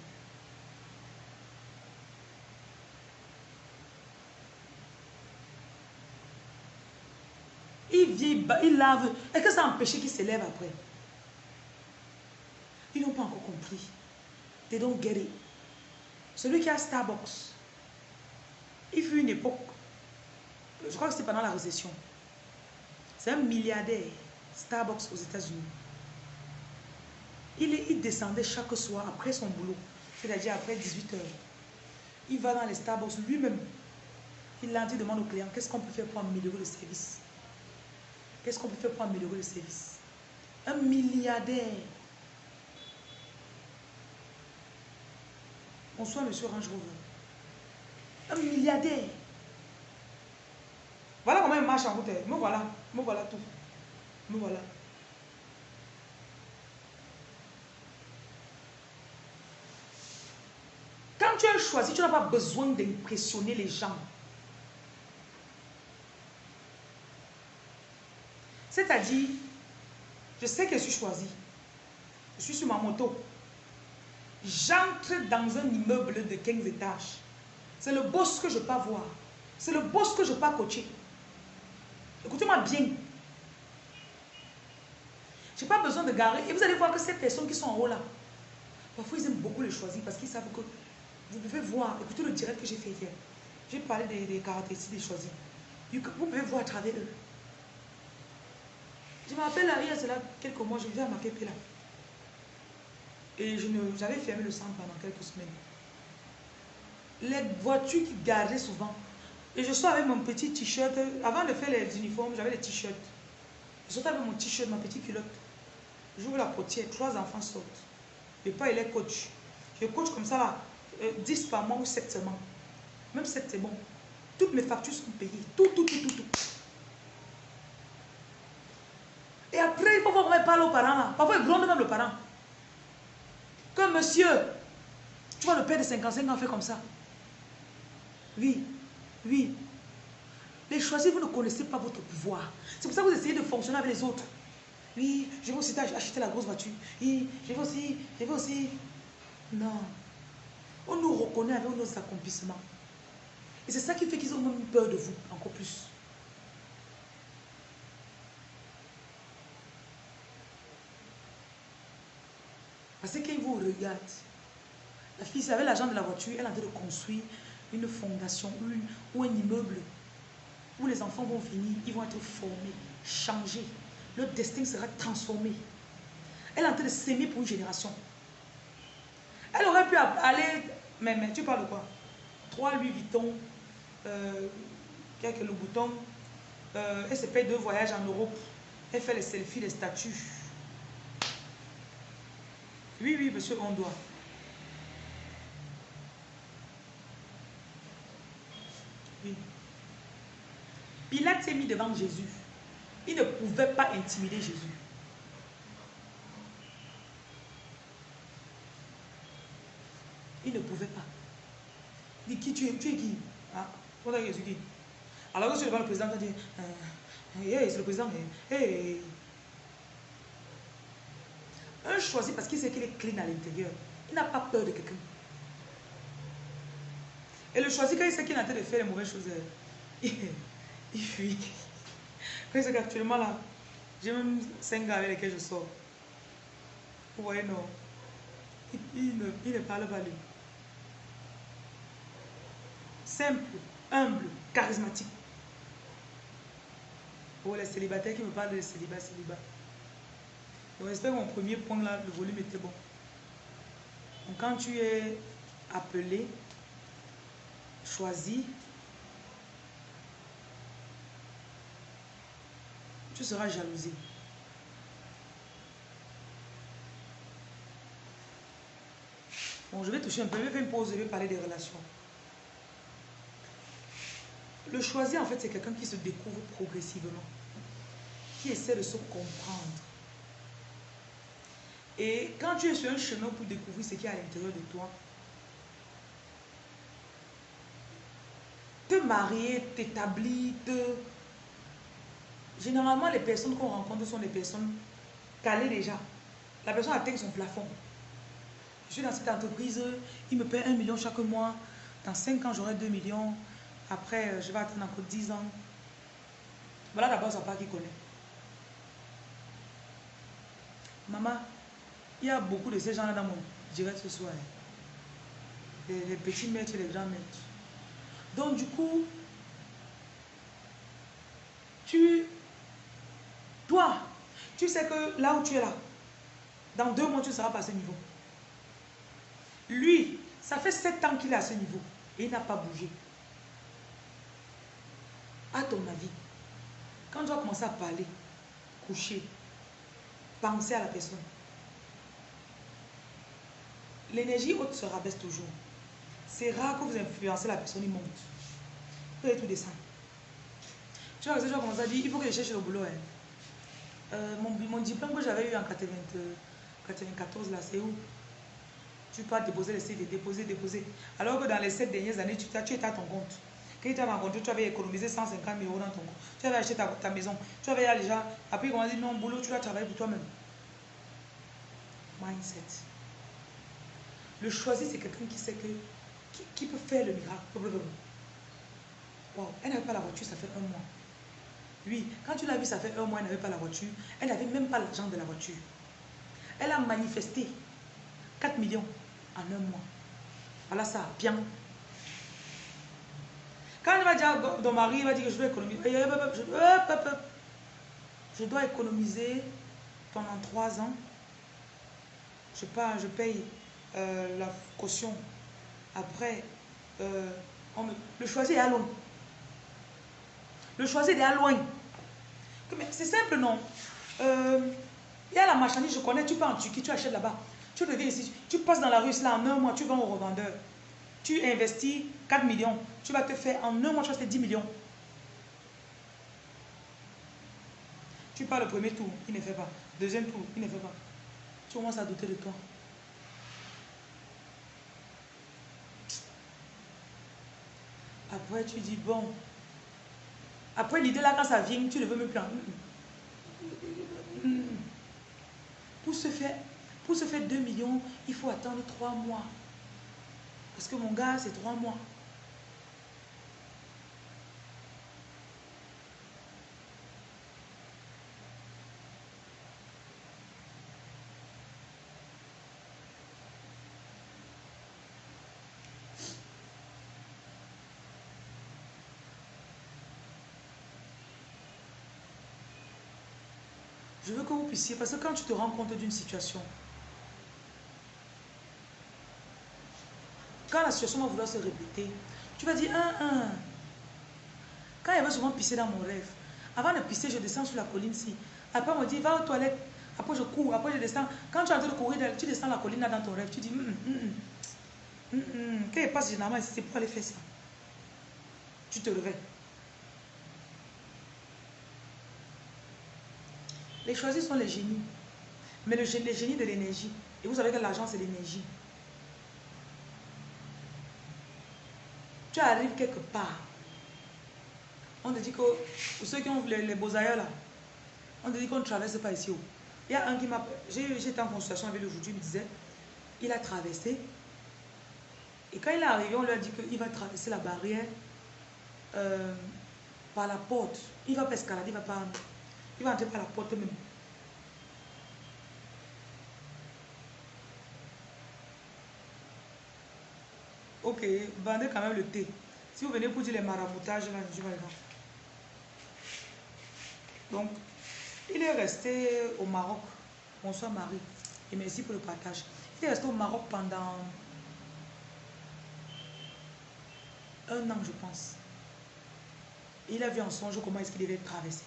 Il vient, il lave. Est-ce que ça empêche qu'il s'élève après? Ils n'ont pas encore compris. They don't get it. Celui qui a Starbucks, il fut une époque, je crois que c'était pendant la récession. C'est un milliardaire, Starbucks aux États-Unis. Il, descendait chaque soir après son boulot, c'est-à-dire après 18 heures. Il va dans les Starbucks lui-même. Il dit demande aux clients, qu'est-ce qu'on peut faire pour améliorer le service? Qu'est-ce qu'on peut faire pour améliorer le service? Un milliardaire. Bonsoir, monsieur Range Un milliardaire. Voilà comment il marche en route. Me voilà. Me voilà tout. Me voilà. Quand tu as choisi, tu n'as pas besoin d'impressionner les gens. C'est-à-dire, je sais que je suis choisi. Je suis sur ma moto. J'entre dans un immeuble de 15 étages. C'est le boss que je peux voir. C'est le boss que je peux coacher. Écoutez-moi bien. Je n'ai pas besoin de garer. Et vous allez voir que ces personnes qui sont en haut là, parfois ils aiment beaucoup les choisir parce qu'ils savent que vous pouvez voir. Écoutez le direct que j'ai fait hier. J'ai parlé des, des caractéristiques des choisis. Vous pouvez voir à travers eux. Je me rappelle, il y a cela quelques mois, je vivais à Maképé là. Et j'avais fermé le centre pendant quelques semaines. Les voitures qui garaient souvent. Et je sors avec mon petit t-shirt. Avant de faire les uniformes, j'avais les t-shirts. Je sortais avec mon t-shirt, ma petite culotte. J'ouvre la portière, trois enfants sortent. Et pas il est coach. Je coach comme ça là, 10 euh, par mois ou 7 semaines. Même 7 c'est bon. Toutes mes factures sont payées. Tout, tout, tout, tout, tout. Et après, il faut voir comment il parle aux parents là. Parfois, il gronde même le parent. Comme monsieur, tu vois le père de 55 ans fait comme ça. Oui, oui. Les choisis, vous ne connaissez pas votre pouvoir. C'est pour ça que vous essayez de fonctionner avec les autres. Oui, je vais aussi acheter la grosse voiture. Oui, je vais aussi, je vais aussi. Non. On nous reconnaît avec nos accomplissements. Et c'est ça qui fait qu'ils ont même peur de vous, encore plus. Parce que quand ils vous regardent, la fille, avec l'argent de la voiture, elle a en train de construire une fondation ou, un immeuble où les enfants vont venir, ils vont être formés, changés. Leur destin sera transformé. Elle est en train de s'aimer pour une génération. Elle aurait pu aller, mais, mais tu parles de quoi? Trois Louis Vuitton, euh, quelques le bouton, euh, elle se paye deux voyages en Europe, elle fait les selfies, les statues. Oui, oui, monsieur, on doit. Oui. Pilate s'est mis devant Jésus. Il ne pouvait pas intimider Jésus. Il ne pouvait pas. Il dit, qui tu es, tu es qui? Ah, Jésus dit Alors que le président, dit, euh, c'est le président, hey, un choisi parce qu'il sait qu'il est clean à l'intérieur. Il n'a pas peur de quelqu'un. Et le choisi, quand il sait qu'il est en train de faire les mauvaises choses, il, il fuit. Quand il sait qu'actuellement là, j'ai même cinq gars avec lesquels je sors. Vous voyez, non. Il, ne, il ne parle pas lui. Simple, humble, charismatique. Pour les célibataires qui me parlent de célibat, célibat. J'espère que mon premier point là, le volume était bon. Donc quand tu es appelé, choisi, tu seras jalousé. Bon, je vais toucher un peu, je vais faire une pause, je vais parler des relations. Le choisir, en fait, c'est quelqu'un qui se découvre progressivement, qui essaie de se comprendre. Et quand tu es sur un chemin pour découvrir ce qui est à l'intérieur de toi, te marier, t'établir, te... Généralement, les personnes qu'on rencontre sont des personnes calées déjà. La personne atteint son plafond. Je suis dans cette entreprise, il me paie un million chaque mois. Dans cinq ans, j'aurai 2 millions. Après, je vais attendre encore 10 ans. Voilà d'abord, ça pas qui connaît. Maman, il y a beaucoup de ces gens-là dans mon direct ce soir. Les, les petits maîtres et les grands maîtres. Donc, du coup, tu, toi, tu sais que là où tu es là, dans deux mois, tu seras pas à ce niveau. Lui, ça fait sept ans qu'il est à ce niveau et il n'a pas bougé. À ton avis, quand tu vas commencer à parler, coucher, penser à la personne, l'énergie haute se rabaisse toujours. C'est rare que vous influencez la personne, il monte. Vous allez tout descendre. Tu vois, tu vas commencer à dire, il faut que je cherche le boulot. Hein. Euh, mon, diplôme que j'avais eu en 94, là, c'est où? Tu peux déposer les CD, déposer, déposer. Alors que dans les sept dernières années, tu, tu étais à ton compte. Quand tu as rencontré, tu avais économisé 150 000 euros dans ton compte. Tu avais acheté ta, maison. Tu avais déjà. Après, on a dit non, boulot, tu dois travailler pour toi-même. Mindset. Le choisi, c'est quelqu'un qui sait que. Qui, peut faire le miracle. Wow, elle n'avait pas la voiture, ça fait un mois. Oui, quand tu l'as vu, ça fait un mois, elle n'avait pas la voiture. Elle n'avait même pas l'argent de la voiture. Elle a manifesté 4 millions en un mois. Voilà ça, bien. Quand elle va dire ton mari, va dire que je dois économiser. Je dois économiser pendant 3 ans. Je, pas, je paye euh, la caution. Après, euh, le choisir est à loin. Le choisir est à loin. C'est simple, non? Euh, Il y a la marchandise, je connais, tu pars en Turquie, tu achètes là-bas. Tu reviens ici, tu passes dans la rue, là, en un mois, tu vends au revendeur. Tu investis 4 millions. Tu vas te faire, en un mois, tu vas te faire 10 millions. Tu pars le premier tour, il ne fait pas. Deuxième tour, il ne fait pas. Tu commences à douter de toi. Après, tu dis, bon. Après, l'idée là, quand ça vient, tu ne veux même plus. Pour se faire, pour se faire 2 millions, il faut attendre 3 mois. Parce que mon gars, c'est 3 mois. Je veux que vous puissiez, parce que quand tu te rends compte d'une situation, quand la situation va vouloir se répéter, tu vas dire, un, un. Quand il va souvent pisser dans mon rêve, avant de pisser, je descends sur la colline-ci. Après, on me dit, va aux toilettes. Après, je cours. Après, je descends. Quand tu es en train de courir, tu descends la colline là dans ton rêve. Tu dis, hum, hum, hum, quand il passe généralement c'est pour aller faire ça. Tu te réveilles. Les choisis sont les génies. Mais le, les génies de l'énergie. Et vous savez que l'argent, c'est l'énergie. Tu arrives quelque part. On te dit que, pour ceux qui ont les, beaux ailleurs là, on te dit qu'on ne traverse pas ici. Il y a un qui m'a... Été en consultation avec lui aujourd'hui, il me disait, il a traversé. Et quand il est arrivé, on lui a dit qu'il va traverser la barrière euh, par la porte. Il va pas escalader, il va pas... Il va entrer par la porte même. Ok, vendez quand même le thé. Si vous venez pour dire les maraboutages, là, je vais Donc, il est resté au Maroc. Bonsoir Marie. Et merci pour le partage. Il est resté au Maroc pendant un an, je pense. il a vu en songe comment est-ce qu'il devait traverser.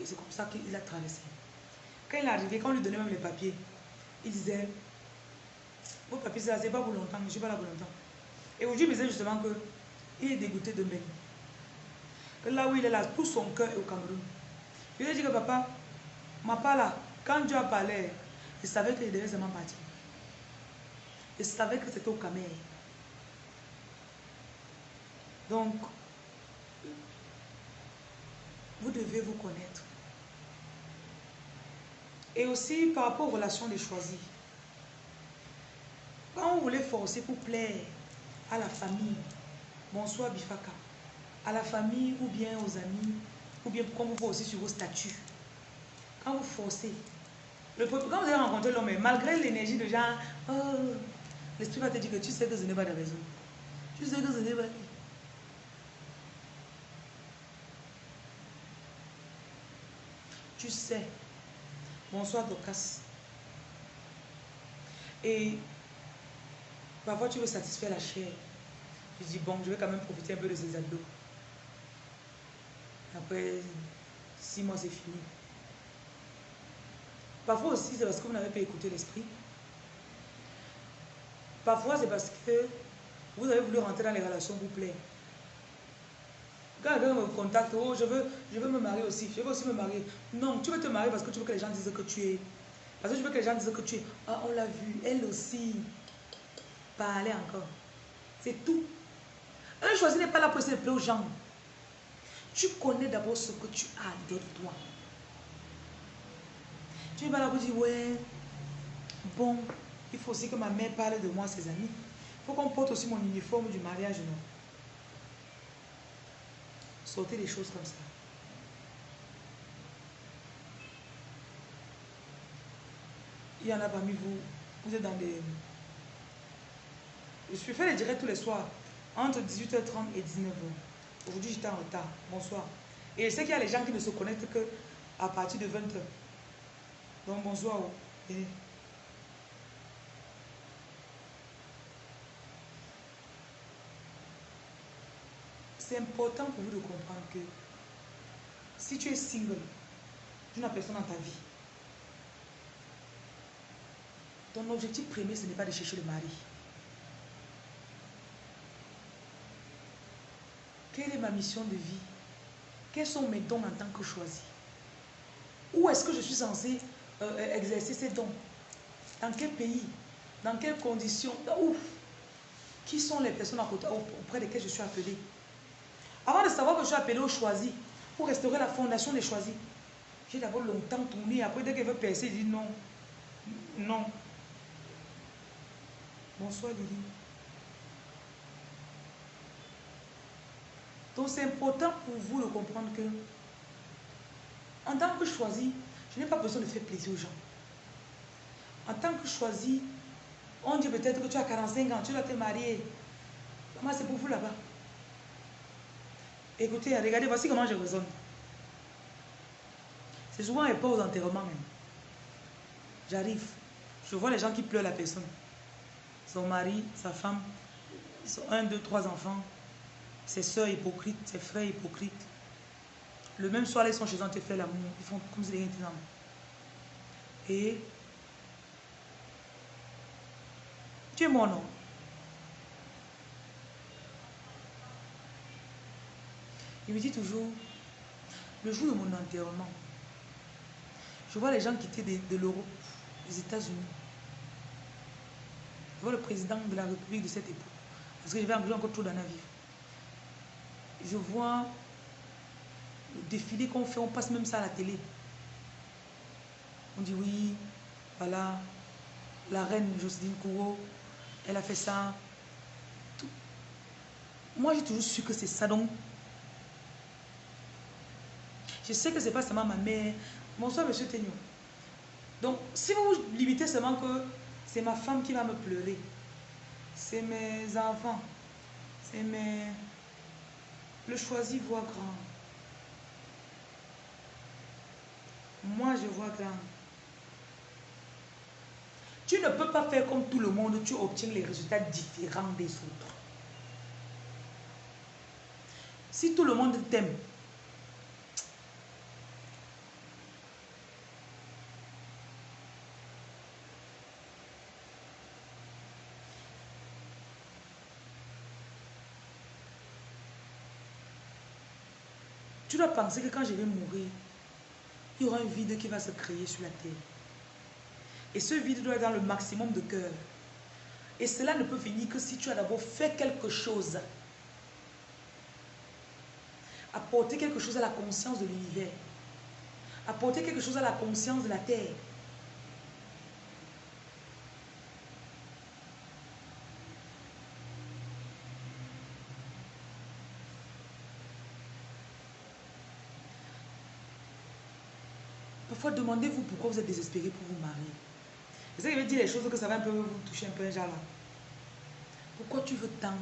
Et c'est comme ça qu'il a traversé. Quand il est arrivé, quand on lui donnait même les papiers, il disait, vos papiers, c'est pas pour longtemps, je ne suis pas là pour longtemps. Et aujourd'hui, il me disait justement que il est dégoûté de même. Que là où il est là, tout son cœur est au Cameroun. Je lui ai dit que papa, ma part là, quand Dieu a parlé, il savait qu'il devait seulement partir. Il savait que c'était au Cameroun. Donc, vous devez vous connaître. Et aussi par rapport aux relations des choisis. Quand vous voulez forcer pour plaire à la famille, bonsoir Bifaka, à la famille ou bien aux amis, ou bien quand vous forcez sur vos statuts, quand vous forcez, le, quand vous allez rencontrer l'homme, malgré l'énergie de gens, oh, l'esprit va te dire que tu sais que ce n'est pas de raison. Tu sais que ce n'est pas... Tu sais. Bonsoir Docas. Et parfois tu veux satisfaire la chair. Tu dis, bon, je vais quand même profiter un peu de ces abdos. Après six mois, c'est fini. Parfois aussi, c'est parce que vous n'avez pas écouté l'esprit. Parfois, c'est parce que vous avez voulu rentrer dans les relations vous plaît. Quand quelqu'un me contacte, oh, je veux, je veux me marier aussi, je veux aussi me marier. Non, tu veux te marier parce que tu veux que les gens disent que tu es. Parce que tu veux que les gens disent que tu es. Ah, on l'a vu, elle aussi. Parler encore. C'est tout. Un choisi n'est pas là pour essayer aux gens. Tu connais d'abord ce que tu as de toi. Tu n'es pas là pour dire, ouais, bon, il faut aussi que ma mère parle de moi à ses amis. Il faut qu'on porte aussi mon uniforme du mariage, non? Sortez des choses comme ça. Il y en a parmi vous, vous êtes dans des... Je suis fait les directs tous les soirs, entre 18h30 et 19h. Aujourd'hui, j'étais en retard. Bonsoir. Et je sais qu'il y a les gens qui ne se connectent que à partir de 20h. Donc, bonsoir. C'est important pour vous de comprendre que si tu es single, tu n'as personne dans ta vie. Ton objectif premier, ce n'est pas de chercher le mari. Quelle est ma mission de vie? Quels sont mes dons en tant que choisi? Où est-ce que je suis censé euh, exercer ces dons? Dans quel pays? Dans quelles conditions? Où Qui sont les personnes auprès desquelles je suis appelée? Avant de savoir que je suis appelé au choisi, pour restaurer la fondation des choisis, j'ai d'abord longtemps tourné. Après, dès qu'elle veut percer, il dit non. Non. Bonsoir Lily. Donc c'est important pour vous de comprendre que en tant que choisi, je n'ai pas besoin de faire plaisir aux gens. En tant que choisi, on dit peut-être que tu as 45 ans, tu dois te marier. Comment c'est pour vous là-bas? Écoutez, regardez, voici comment je raisonne. C'est souvent et pas aux enterrements. J'arrive, je vois les gens qui pleurent la personne. Son mari, sa femme, ils ont un, deux, trois enfants, ses soeurs hypocrites, ses frères hypocrites. Le même soir, ils sont chez eux, ils font l'amour. Ils font comme si rien n'était Et tu es mon nom. Il me dit toujours, le jour de mon enterrement, je vois les gens quitter de, l'Europe, des États-Unis. Je vois le président de la République de cette époque. Parce que je vais encore trop dans la vie. Je vois le défilé qu'on fait, on passe même ça à la télé. On dit oui, voilà, la reine Jocelyne Kouro, elle a fait ça. Moi, j'ai toujours su que c'est ça. Je sais que ce n'est pas seulement ma mère. Bonsoir, monsieur Tegnon. Donc, si vous limitez seulement que c'est ma femme qui va me pleurer, c'est mes enfants, c'est mes... Le choisi voit grand. Moi, je vois grand. Tu ne peux pas faire comme tout le monde, tu obtiens les résultats différents des autres. Si tout le monde t'aime, tu dois penser que quand je vais mourir, il y aura un vide qui va se créer sur la terre. Et ce vide doit être dans le maximum de cœur. Et cela ne peut venir que si tu as d'abord fait quelque chose. Apporter quelque chose à la conscience de l'univers. Apporter quelque chose à la conscience de la terre. Parfois, demandez-vous pourquoi vous êtes désespéré pour vous marier. C'est ça qui veut dire les choses que ça va un peu vous toucher un peu genre là. Pourquoi tu veux tant?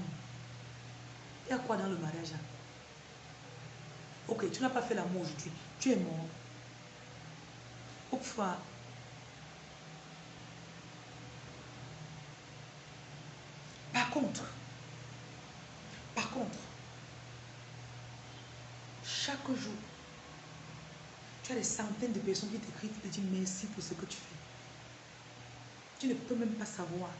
Il y a quoi dans le mariage? Ok, tu n'as pas fait l'amour aujourd'hui. Tu es mort. Pourquoi Par contre, par contre, chaque jour, tu as des centaines de personnes qui t'écrivent et te disent merci pour ce que tu fais. Tu ne peux même pas savoir.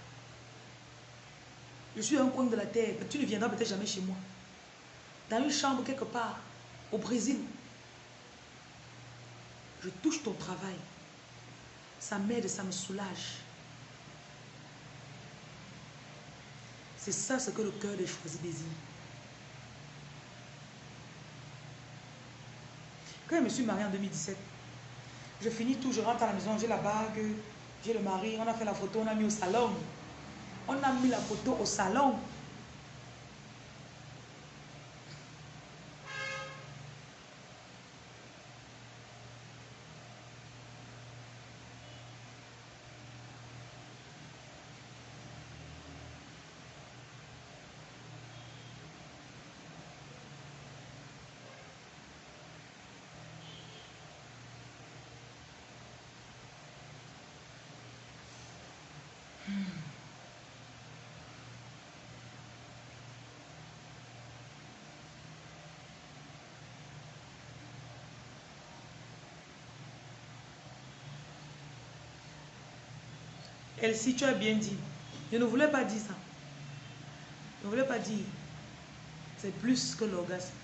Je suis un coin de la terre. Tu ne viendras peut-être jamais chez moi. Dans une chambre quelque part, au Brésil. Je touche ton travail. Ça m'aide, ça me soulage. C'est ça ce que le cœur des choisis désire. Quand je me suis mariée en 2017, je finis tout, je rentre à la maison, j'ai la bague, j'ai le mari, on a fait la photo, on a mis au salon. On a mis la photo au salon. Elsie, tu as bien dit. Je ne voulais pas dire ça. Je ne voulais pas dire. C'est plus que l'orgasme.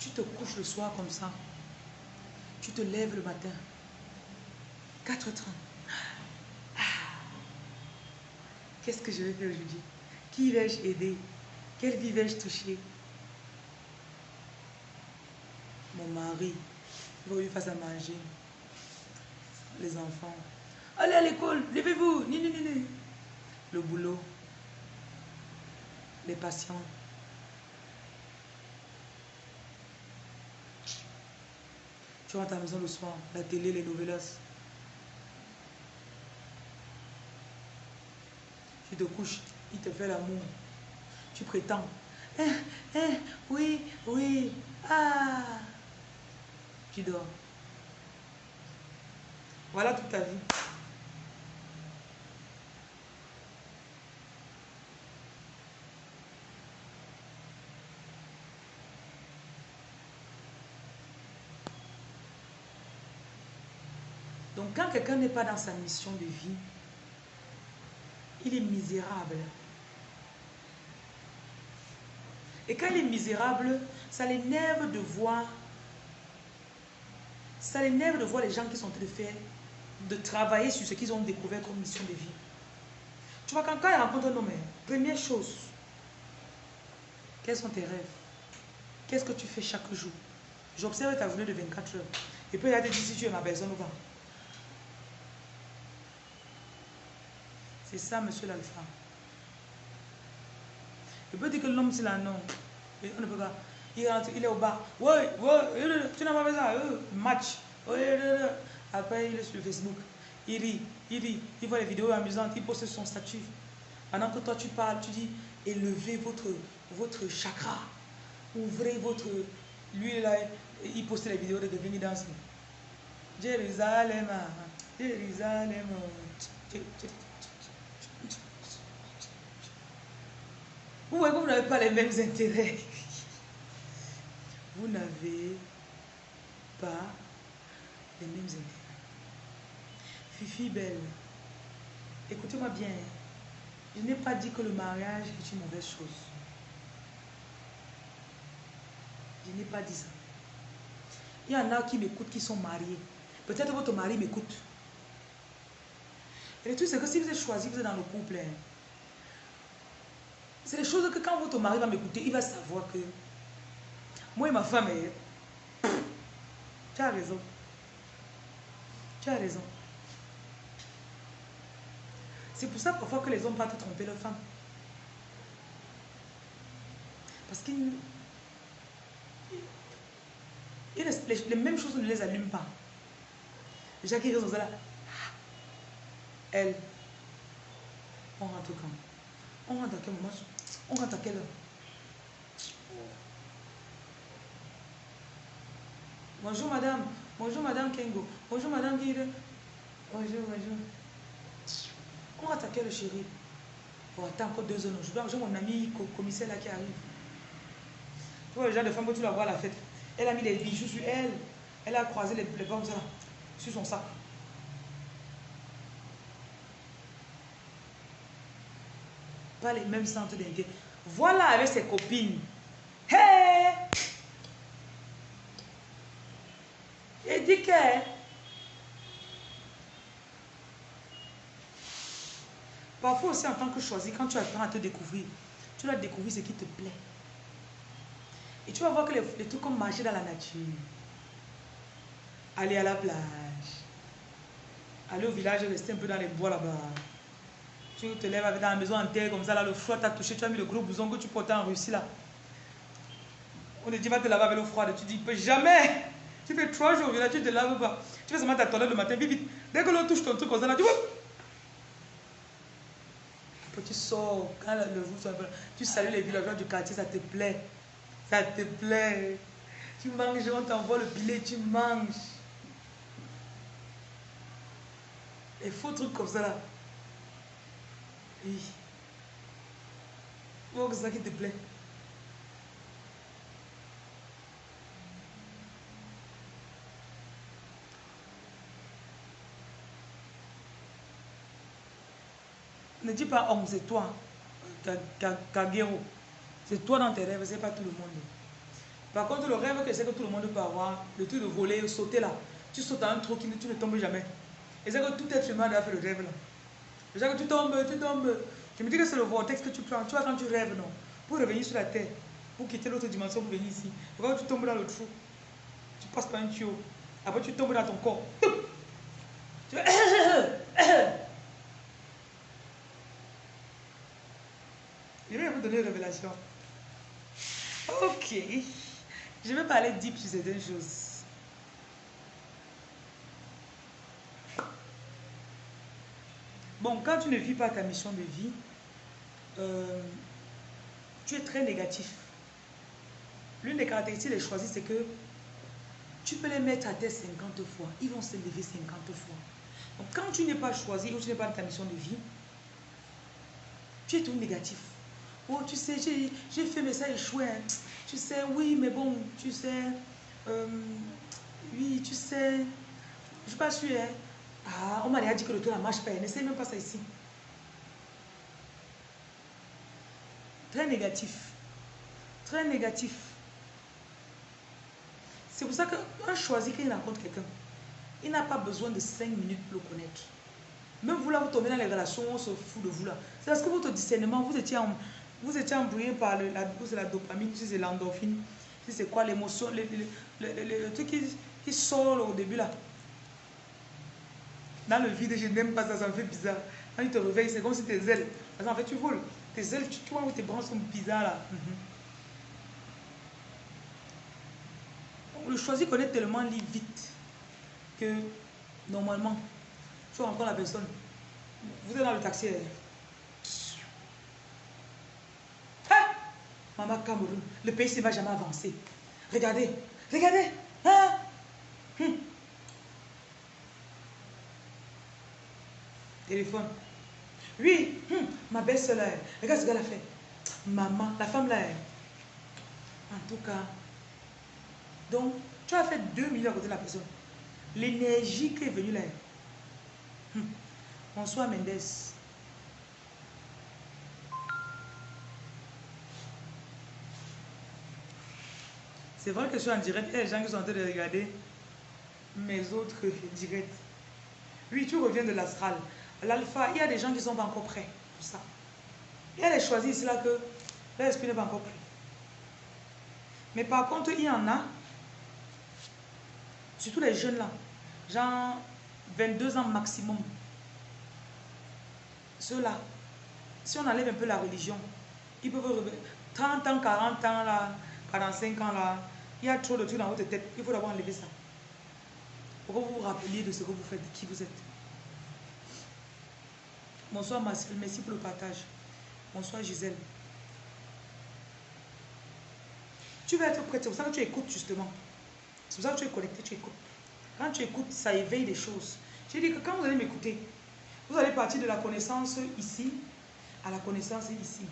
Tu te couches le soir comme ça. Tu te lèves le matin. 4 h Qu'est-ce que je vais faire aujourd'hui? Qui vais-je aider? Quelle vie vais-je toucher? Mon mari. Il va lui faire à manger les enfants. Allez à l'école, levez-vous. Ni, ni, ni, Le boulot. Les patients. Tu rentres à la maison le soir, la télé, les novelas. Tu te couches, il te fait l'amour. Tu prétends. Eh, eh, oui, oui, ah. Tu dors. Voilà toute ta vie. Donc quand quelqu'un n'est pas dans sa mission de vie, il est misérable. Et quand il est misérable, ça l'énerve de voir, ça l'énerve de voir les gens qui sont en train de faire de travailler sur ce qu'ils ont découvert comme mission de vie. Tu vois, quand, quand il rencontre un homme, première chose, quels sont tes rêves? Qu'est-ce que tu fais chaque jour? J'observe ta journée de 24 heures. Et puis il a te dit si tu es ma personne ou pas. C'est ça, monsieur l'alpha. Il peut dire que l'homme, c'est là, non. on ne peut pas. Il, rentre, il est au bar. Ouais, ouais, tu n'as pas fait ça. Match. Après, il est sur Facebook. Il rit, il rit, il voit les vidéos amusantes, il poste son statut. Pendant que toi, tu parles, tu dis, élevez votre, votre chakra. Ouvrez votre, Lui, là, il postait les vidéos de qui danse. Jérusalem, Jérusalem. Vous voyez que vous n'avez pas les mêmes intérêts. Vous n'avez pas les mêmes intérêts. Fifi belle, écoutez-moi bien. Je n'ai pas dit que le mariage est une mauvaise chose. Je n'ai pas dit ça. Il y en a qui m'écoutent, qui sont mariés. Peut-être votre mari m'écoute. Et le truc, c'est que si vous êtes choisi, vous êtes dans le couple, hein, c'est des choses que quand votre mari va m'écouter, il va savoir que moi et ma femme, hein, tu as raison. Tu as raison. C'est pour ça parfois que les hommes partent tromper leurs femmes. Parce qu'ils... Les, les, mêmes choses ne les allument pas. Déjà qui reste là. Elle. On rentre quand? On rentre à quel moment? On rentre à quelle heure? Bonjour madame. Bonjour madame Kengo. Bonjour madame Guide. Bonjour, bonjour. On va attaquer le chéri. Oh, attends encore deux heures. J'ai mon ami commissaire là qui arrive. Tu vois, le genre de femme que tu la à la fête. Elle a mis des bijoux sur elle. Elle a croisé les, les ça, sur son sac. Pas les mêmes centres d'intérêt. Voilà avec ses copines. Hey! Et dit que Parfois aussi en tant que choisi, quand tu apprends à te découvrir, tu dois découvrir ce qui te plaît. Et tu vas voir que les, trucs comme marcher dans la nature, aller à la plage, aller au village, rester un peu dans les bois là-bas. Tu te lèves avec dans la maison en terre comme ça, là, le froid t'a touché, tu as mis le gros bouson que tu portais en Russie là. On te dit, va te laver avec l'eau froide. Tu dis, jamais Tu fais trois jours village, tu te laves pas. Tu fais seulement ta toilette le matin, vite, vite. Dès que l'eau touche ton truc comme ça, là, tu vois tu sors, quand le vous tu salues les villageois du quartier, ça te plaît. Ça te plaît. Tu manges, on t'envoie le billet, tu manges. Les faux trucs comme ça là. Oui. c'est ça qui te plaît. Ne dis pas homme, c'est toi. Kagero. C'est toi dans tes rêves, c'est pas tout le monde. Par contre, le rêve que c'est que tout le monde peut avoir, le truc de voler, sauter là, tu sautes dans un trou qui ne, tu ne tombes jamais. Et c'est que tout être humain doit faire le rêve là. C'est que tu tombes, tu tombes. Je me dis que c'est le vortex que tu prends. Tu vois quand tu rêves, non Pour revenir sur la terre, pour quitter l'autre dimension, pour venir ici. Quand tu tombes dans le trou, tu passes par un tuyau. Après, tu tombes dans ton corps vais donner révélation. Ok. Je vais parler deep sur certaines choses. Bon, quand tu ne vis pas ta mission de vie, euh, tu es très négatif. L'une des caractéristiques des choisis, c'est que tu peux les mettre à terre 50 fois. Ils vont se lever 50 fois. Donc, quand tu n'es pas choisi ou tu n'es pas dans ta mission de vie, tu es tout négatif. Oh, tu sais, j'ai fait, mais ça échoué. Hein. Tu sais, oui, mais bon, tu sais. Euh, oui, tu sais. Je suis pas sûre. Hein. Ah, on m'a déjà dit que le tour ne marche pas. N'essaye même pas ça ici. Très négatif. Très négatif. C'est pour ça qu'un choisit qu'il rencontre quelqu'un, il n'a pas besoin de 5 minutes pour le connaître. Même vous là, vous tombez dans les relations, on se fout de vous là. C'est parce que votre discernement, vous étiez en, vous étiez embrouillé par le, la, la dopamine, si c'est l'endorphine, si c'est quoi l'émotion, le, le, truc qui, qui, sort au début là. Dans le vide, je n'aime pas ça, ça me fait bizarre. Quand tu te réveilles, c'est comme si tes ailes, parce qu'en fait tu voles, tes ailes, tu, vois où tes branches sont bizarres là. Le choisi connaît tellement vite que normalement, tu encore la personne. Vous êtes dans le taxi, Maman Cameroun, le pays ne va jamais avancer. Regardez, regardez. Hein? Hum. Téléphone. Oui, hum, ma belle-soeur là, regarde ce qu'elle a fait. Maman, la femme là. En tout cas, donc, tu as fait 2 millions à côté de la personne. L'énergie qui est venue là. Hum. Bonsoir Mendes. C'est vrai que je suis en direct. Il y a des gens qui sont en train de regarder mes autres directs. Oui, tu reviens de l'astral. L'alpha, il y a des gens qui ne sont pas encore prêts pour ça. Il y a des choisis là que l'esprit n'est pas encore prêt. Mais par contre, il y en a, surtout les jeunes là, genre 22 ans maximum. Ceux-là, si on enlève un peu la religion, ils peuvent revenir. 30 ans, 40 ans là, 45 ans là, il y a trop de trucs dans votre tête. Il faut d'abord enlever ça. Pour vous vous rappeliez de ce que vous faites, de qui vous êtes. Bonsoir Marcel, merci pour le partage. Bonsoir Gisèle. Tu vas être prêt, c'est pour ça que tu écoutes justement. C'est pour ça que tu es connecté, tu écoutes. Quand tu écoutes, ça éveille des choses. J'ai dit que quand vous allez m'écouter, vous allez partir de la connaissance ici à la connaissance ici.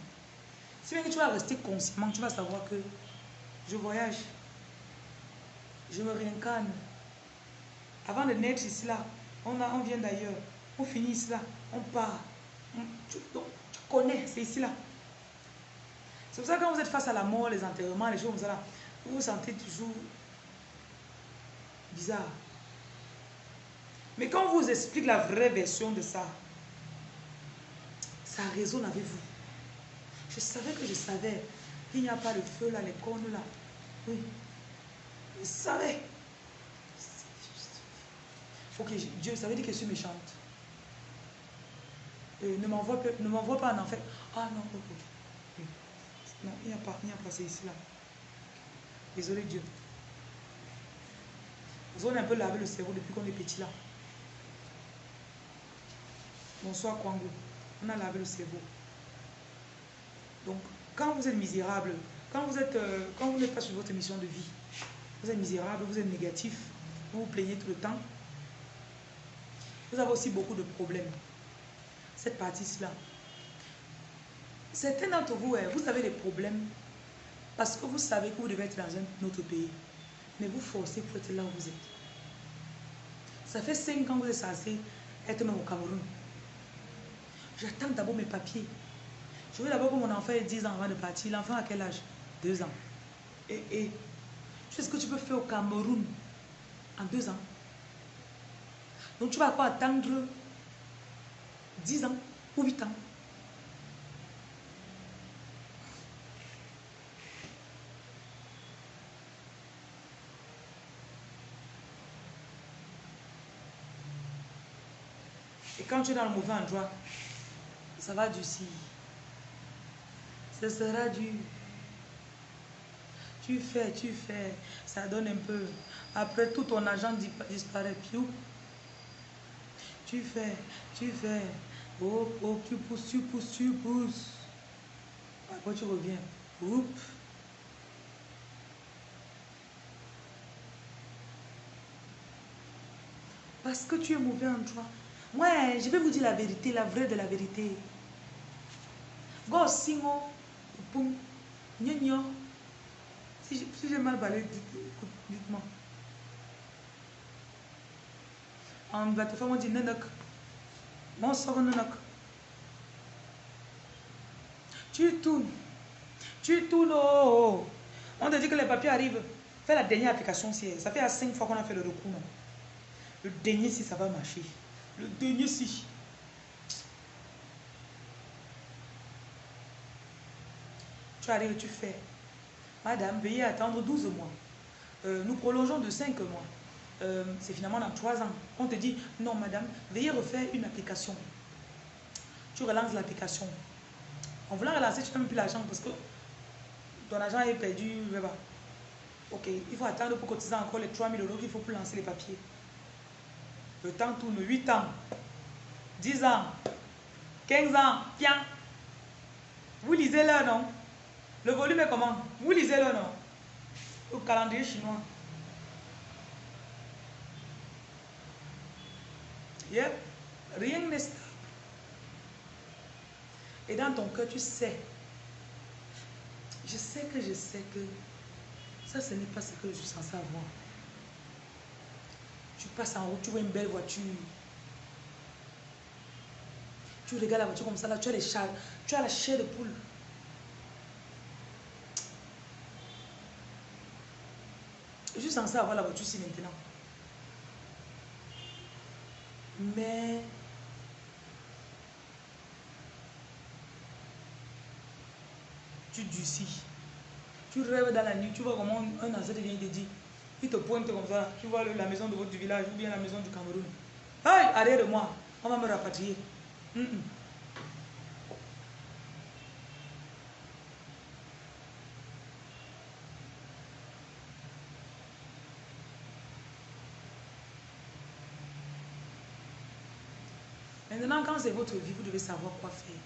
Si bien que tu vas rester consciemment, tu vas savoir que je voyage, je me réincarne. Avant de naître ici là, on, vient d'ailleurs, on finit ici là, on part. tu, connais, c'est ici là. C'est pour ça que quand vous êtes face à la mort, les enterrements, les choses comme ça vous vous sentez toujours bizarre. Mais quand on vous explique la vraie version de ça, ça résonne avec vous. Je savais que je savais qu'il n'y a pas de feu là, les cornes là. Oui. Je savais. Ok, Dieu, ça veut dire que je suis méchante. Euh, ne m'envoie pas en enfer. Ah non, ok. Non, il n'y a pas, il n'y ici là. Désolé Dieu. Vous avez un peu lavé le cerveau depuis qu'on est petit là. Bonsoir Kwango. On a lavé le cerveau. Donc, quand vous êtes misérable, quand vous êtes, euh, quand vous n'êtes pas sur votre mission de vie, vous êtes misérable, vous êtes négatif, vous vous plaignez tout le temps, vous avez aussi beaucoup de problèmes. Cette partie-là. Certains d'entre vous, vous avez des problèmes parce que vous savez que vous devez être dans un autre pays. Mais vous forcez pour être là où vous êtes. Ça fait 5 ans que vous êtes censé être même au Cameroun. J'attends d'abord mes papiers. Je veux d'abord que mon enfant ait 10 ans avant de partir. L'enfant a quel âge? 2 ans. Et, et tu sais ce que tu peux faire au Cameroun en 2 ans? Donc tu vas quoi attendre 10 ans ou 8 ans? Et quand tu es dans le mauvais endroit, ça va durcir. Ce sera dur. Tu fais, tu fais, ça donne un peu. Après, tout ton argent disparaît. Tu fais, tu fais. Oh, oh, tu pousses, tu pousses, tu pousses. Après, tu reviens. Oups. Parce que tu es mauvais en toi. Moi, je vais vous dire la vérité, la vraie de la vérité. Go singo, Si j'ai mal parlé, dites-moi. En plateforme, on dit nanak. Mon sort nanak. Tu tournes. Tu tournes. Oh, oh. On te dit que les papiers arrivent. Fais la dernière application. Ça fait à 5 fois qu'on a fait le recours. Le dernier, si ça va marcher. Le dernier, si. Tu arrives, tu fais. Madame, veuillez attendre 12 mois. Euh, nous prolongeons de 5 mois. Euh, c'est finalement dans 3 ans. On te dit, non madame, veuillez refaire une application. Tu relances l'application. En voulant relancer, tu n'as même plus l'argent parce que ton argent est perdu. Ok, il faut attendre pour cotiser encore les 3000 euros qu'il faut pour lancer les papiers. Le temps tourne 8 ans, 10 ans, 15 ans, tiens. Vous lisez là, non? Le volume est comment? Vous lisez le non au calendrier chinois. Yep. Rien n'est stable. Et dans ton cœur, tu sais. Je sais que je sais que ça, ce n'est pas ce que je suis censé avoir. Tu passes en route, tu vois une belle voiture. Tu regardes la voiture comme ça, là, tu as les chats, tu as la chair de poule. Je suis censé avoir la voiture ici maintenant. Mais tu durcis. Tu rêves dans la nuit, tu vois comment un ancêtre vient te dit, il te pointe comme ça, tu vois la maison de votre village ou bien la maison du Cameroun. Hey, arrière de moi, on va me rapatrier. Maintenant, quand c'est votre vie, vous devez savoir quoi faire.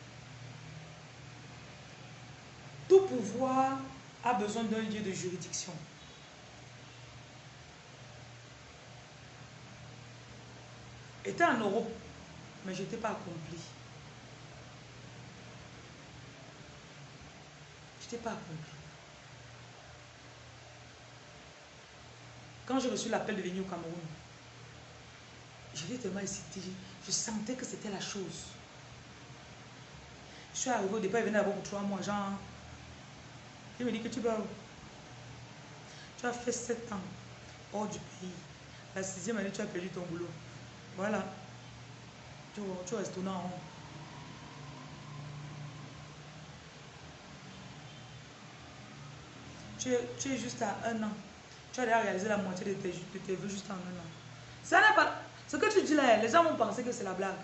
Tout pouvoir a besoin d'un lieu de juridiction. J'étais en Europe, mais je n'étais pas accompli. Je n'étais pas accompli. Quand j'ai reçu l'appel de venir au Cameroun, j'étais tellement excité. Je sentais que c'était la chose. Je suis arrivé au départ, il venait d'abord pour trois mois. Genre, il me dit que tu vas Tu as fait sept ans hors du pays. La sixième année, tu as perdu ton boulot. Voilà. Tu, tu restes en rond. Tu es, juste à un an. Tu as déjà réalisé la moitié de tes, de tes vœux juste en un an. Ça n'est pas... Ce que tu dis là, les gens vont penser que c'est la blague.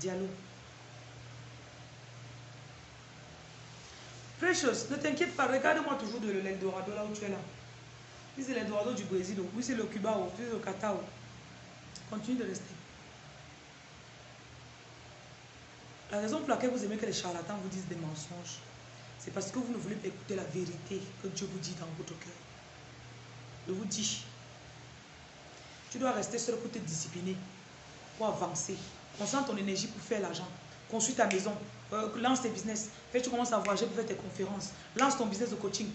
Dialogue. Precious, ne t'inquiète pas, regarde-moi toujours de l'Eldorado là où tu es là. Oui, c'est l'Eldorado du Brésil, oui, c'est le Cuba, oui, c'est le Qatar. Continue de rester. La raison pour laquelle vous aimez que les charlatans vous disent des mensonges, c'est parce que vous ne voulez pas écouter la vérité que Dieu vous dit dans votre cœur. Je vous dis, tu dois rester seul pour te discipliner, pour avancer. Concentre ton énergie pour faire l'argent. Construis ta maison. Euh, lance tes business. Fais, tu commences à voyager pour faire tes conférences. Lance ton business de coaching.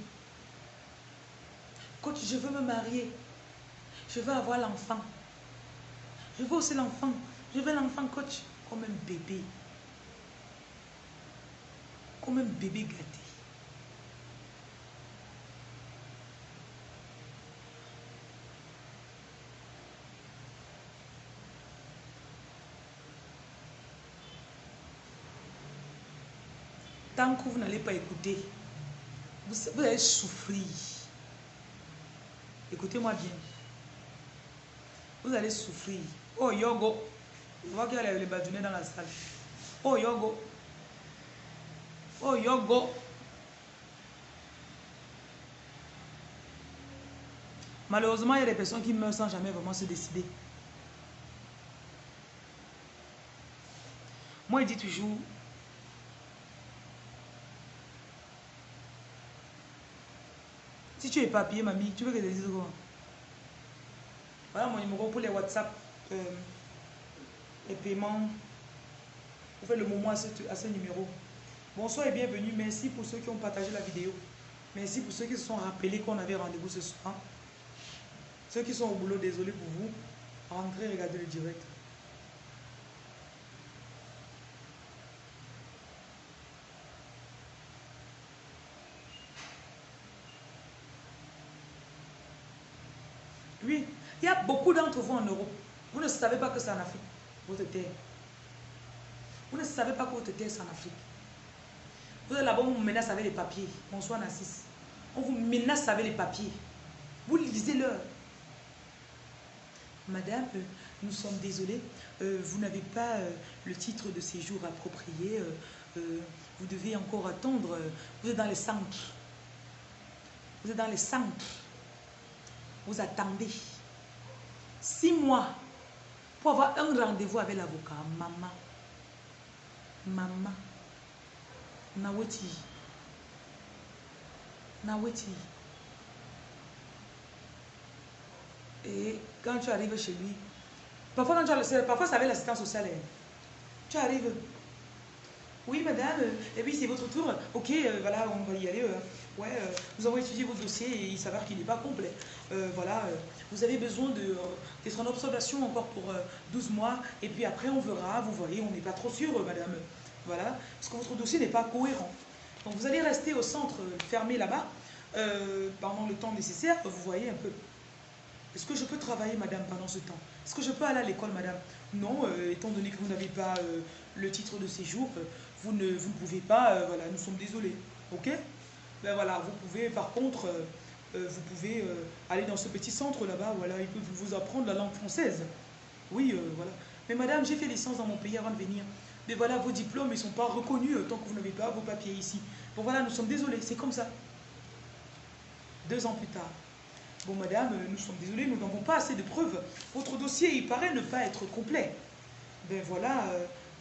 Coach, je veux me marier. Je veux avoir l'enfant. Je veux aussi l'enfant. Je veux l'enfant, coach, comme un bébé. Comme un bébé gâté. Tant que vous n'allez pas écouter, vous, vous allez souffrir. Écoutez-moi bien. Vous allez souffrir. Oh, Yogo. Je vois qu'il y a les badunets dans la salle. Oh, Yogo. Oh, Yogo. Malheureusement, il y a des personnes qui meurent sans jamais vraiment se décider. Moi, il dit toujours, Si tu es papier, mamie, tu veux que je te dise quoi? Voilà mon numéro pour les WhatsApp, euh, les paiements. Vous faites le moment à ce, numéro. Bonsoir et bienvenue. Merci pour ceux qui ont partagé la vidéo. Merci pour ceux qui se sont rappelés qu'on avait rendez-vous ce soir. Ceux qui sont au boulot, désolé pour vous. Rentrez, regardez le direct. Oui, il y a beaucoup d'entre vous en Europe. Vous ne savez pas que c'est en Afrique, votre terre. Vous ne savez pas que votre terre, c'est en Afrique. Vous êtes là-bas, on vous menace avec les papiers. Bonsoir, Nassis. On vous menace avec les papiers. Vous lisez-leur. Madame, euh, nous sommes désolés, euh, vous n'avez pas euh, le titre de séjour approprié. vous devez encore attendre. vous êtes dans les centres. Vous êtes dans les centres. Vous attendez six mois pour avoir un rendez-vous avec l'avocat. Maman, maman, naweti, naweti. Et quand tu arrives chez lui, parfois quand tu as le parfois ça avait l'assistance sociale. Hein. Tu arrives, oui, madame, et puis c'est votre tour. Ok, euh, voilà, on va y aller. euh. ouais, euh, nous avons étudié votre dossier et il s'avère qu'il n'est pas complet. Voilà, vous avez besoin d'être en observation encore pour euh, 12 mois. Et puis après, on verra. Vous voyez, on n'est pas trop sûr, madame. Voilà, parce que votre dossier n'est pas cohérent. Donc vous allez rester au centre fermé là-bas pendant le temps nécessaire. Vous voyez un peu. Est-ce que je peux travailler, madame, pendant ce temps? Est-ce que je peux aller à l'école, madame? Non, étant donné que vous n'avez pas le titre de séjour, vous, ne, vous pouvez pas, euh, voilà, nous sommes désolés. Ok? Ben voilà, vous pouvez, par contre, euh, euh, vous pouvez aller dans ce petit centre là-bas, voilà, ils peuvent vous apprendre la langue française. Oui, voilà. Mais madame, j'ai fait licence dans mon pays avant de venir. Mais voilà, vos diplômes, ils ne sont pas reconnus tant que vous n'avez pas vos papiers ici. Bon voilà, nous sommes désolés, c'est comme ça. Deux ans plus tard. Bon, madame, nous sommes désolés, nous n'avons pas assez de preuves. Votre dossier, il paraît ne pas être complet. Ben voilà,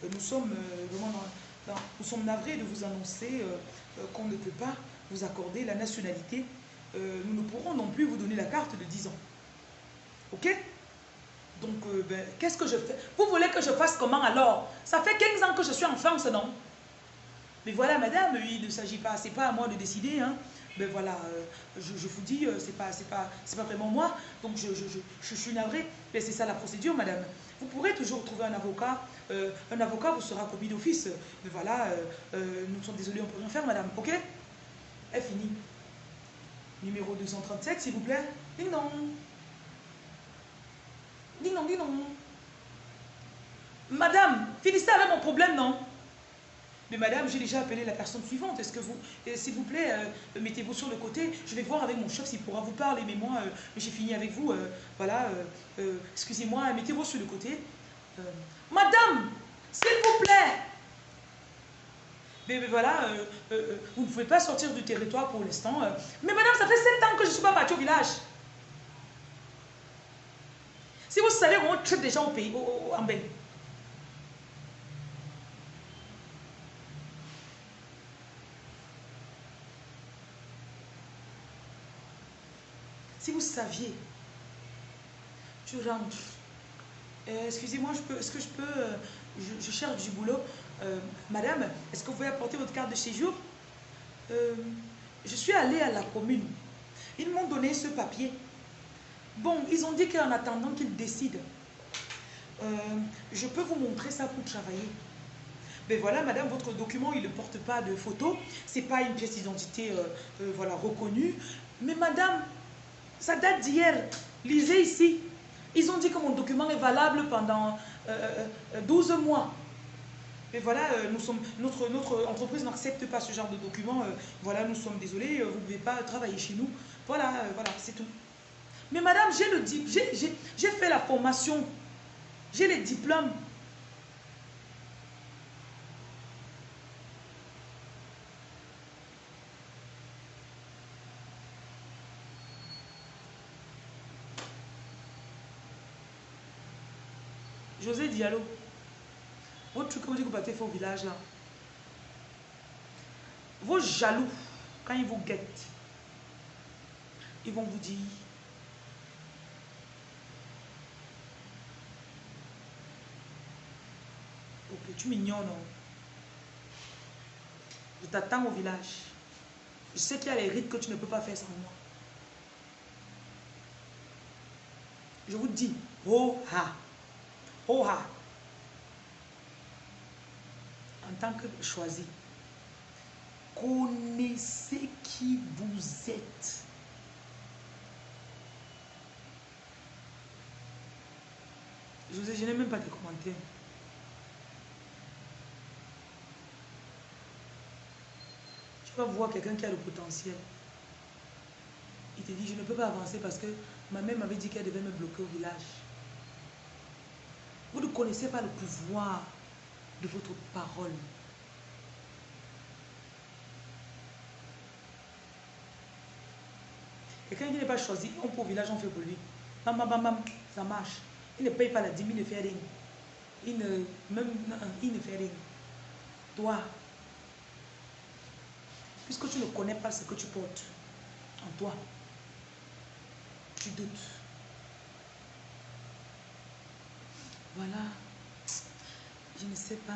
nous sommes vraiment dans- nous sommes navrés de vous annoncer euh, euh, qu'on ne peut pas vous accorder la nationalité. Euh, nous ne pourrons non plus vous donner la carte de 10 ans. Ok? Donc, ben, qu'est-ce que je fais? Vous voulez que je fasse comment alors? Ça fait 15 ans que je suis en France, non? Mais voilà, madame, il ne s'agit pas, c'est pas à moi de décider. Hein. Ben voilà, je, vous dis, c'est pas, pas, pas vraiment moi. Donc je, je, je, je suis navrée. Mais c'est ça la procédure, madame. Vous pourrez toujours trouver un avocat. Euh, un avocat vous sera commis d'office. Mais voilà, euh, euh, nous sommes désolés, on ne peut rien faire, madame. Ok? Est fini. Numéro 237, s'il vous plaît. Ding dong. Ding dong, ding dong. Madame, finissez avec mon problème, non? Mais madame, j'ai déjà appelé la personne suivante. Est-ce que vous, s'il vous plaît, euh, mettez-vous sur le côté. Je vais voir avec mon chef s'il pourra vous parler. Mais moi, euh, j'ai fini avec vous. euh, voilà, excusez-moi, mettez-vous sur le côté. Madame, s'il vous plaît. Mais, voilà, vous ne pouvez pas sortir du territoire pour l'instant. Mais madame, ça fait sept ans que je ne suis pas partie au village. Si vous savez on traite des gens au pays, au- au- en Belgique. Vous saviez, tu rentres. Euh, Excusez-moi, je peux- est-ce que je peux. euh, je, cherche du boulot. Euh, madame, est-ce que vous pouvez apporter votre carte de séjour? Euh, Je suis allée à la commune. Ils m'ont donné ce papier. Bon, ils ont dit qu'en attendant qu'ils décident, je peux vous montrer ça pour travailler. Ben voilà, madame, votre document, il ne porte pas de photo. C'est pas une pièce d'identité voilà, reconnue. Mais madame, ça date d'hier. Lisez ici. Ils ont dit que mon document est valable pendant euh, euh, 12 mois. Et voilà, euh, notre, entreprise n'accepte pas ce genre de document. euh, voilà, nous sommes désolés, euh, vous ne pouvez pas travailler chez nous. Voilà, euh, voilà, c'est tout. Mais madame, j'ai fait la formation. J'ai les diplômes. José Diallo, votre truc que vous dites que vous partez faire au village là, vos jaloux, quand ils vous guettent, ils vont vous dire Ok, tu m'ignores, non? Je t'attends au village. Je sais qu'il y a les rites que tu ne peux pas faire sans moi. Je vous dis, oh ha, En tant que choisi, connaissez qui vous êtes. José, je n'ai même pas de commentaires. Tu vas voir quelqu'un qui a le potentiel. Il te dit, je ne peux pas avancer parce que ma mère m'avait dit qu'elle devait me bloquer au village. Vous ne connaissez pas le pouvoir de votre parole. Quelqu'un qui n'est pas choisi, on peut au village, on fait pour lui. Bam, bam, bam, bam, ça marche. Il ne paye pas la dîme, il ne fait rien. Il ne, même, il ne fait rien. Toi, puisque tu ne connais pas ce que tu portes en toi, tu doutes. Voilà. Je ne sais pas.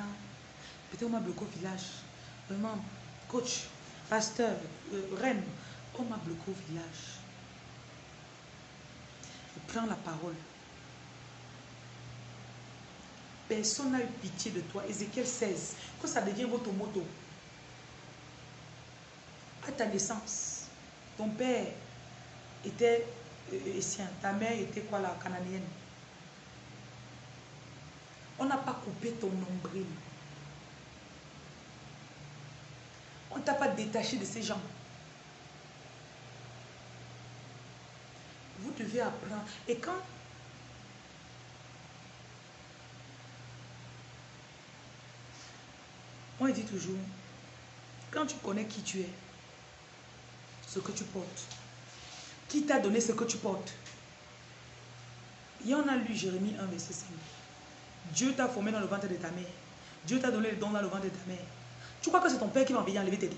Peut-être on m'a bloqué au village. Vraiment, coach, pasteur, euh, reine, on m'a bloqué au village. Prends la parole. Personne n'a eu pitié de toi. Ézéchiel 16. Que ça devient votre moto. À ta naissance, ton père était euh, sien. Ta mère était quoi la cananéenne. On n'a pas coupé ton nombril. On ne t'a pas détaché de ces gens. Vous devez apprendre. Et quand on dit toujours, quand tu connais qui tu es, ce que tu portes, qui t'a donné ce que tu portes. Il y en a lu Jérémie 1, verset 5. Dieu t'a formé dans le ventre de ta mère. Dieu t'a donné le don dans le ventre de ta mère. Tu crois que c'est ton père qui va venir enlever tes dons?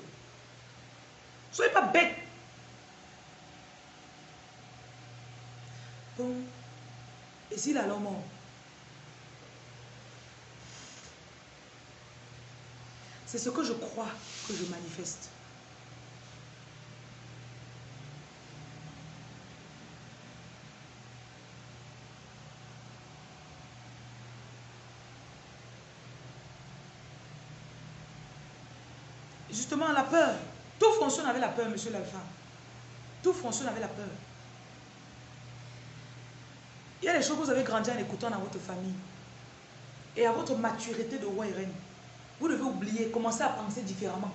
Soyez pas bête. Bon. Et s'il a l'homme C'est ce que je crois que je manifeste. Justement, la peur. Tout fonctionne avec la peur, monsieur l'alpha. Tout fonctionne avec la peur. Il y a des choses que vous avez grandi en écoutant dans votre famille. Et à votre maturité de roi et reine. Vous devez oublier, commencer à penser différemment.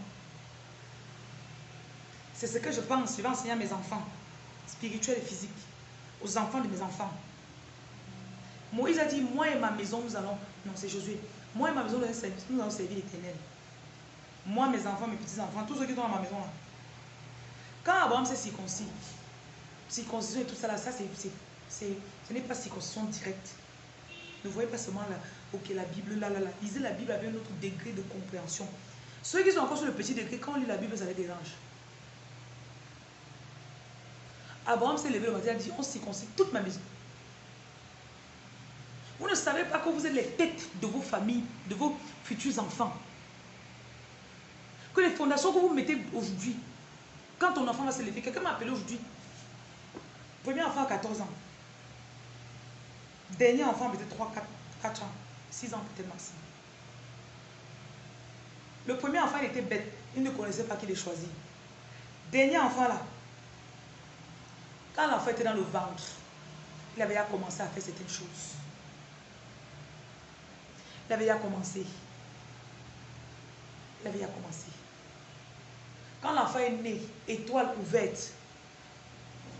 C'est ce que je pense, je vais enseigner à mes enfants, spirituels et physiques, aux enfants de mes enfants. Moïse a dit, moi et ma maison, nous allons... Non, c'est Josué. Moi et ma maison, nous allons servir l'éternel. Moi, mes enfants, mes petits-enfants, tous ceux qui sont dans ma maison. Quand Abraham s'est circoncis, circoncision et tout ça là, ça c'est, ce n'est pas circoncision directe. Ne voyez pas seulement là, ok, la Bible, là, là, là. Lisez la Bible avec un autre degré de compréhension. Ceux qui sont encore sur le petit degré, quand on lit la Bible, ça les dérange. Abraham s'est levé le matin, il a dit, on circoncit toute ma maison. Vous ne savez pas que vous êtes les têtes de vos familles, de vos futurs enfants. Que les fondations que vous mettez aujourd'hui, quand ton enfant va se lever, quelqu'un m'a appelé aujourd'hui. Premier enfant à 14 ans. Dernier enfant peut-être 3, 4, 4 ans. 6 ans peut-être maximum. Le premier enfant, il était bête. Il ne connaissait pas qu'il est choisi. Dernier enfant là, quand l'enfant était dans le ventre, il avait déjà commencé à faire certaines choses. Il avait déjà commencé. Il avait déjà commencé. Quand l'enfant est né, étoile ouverte,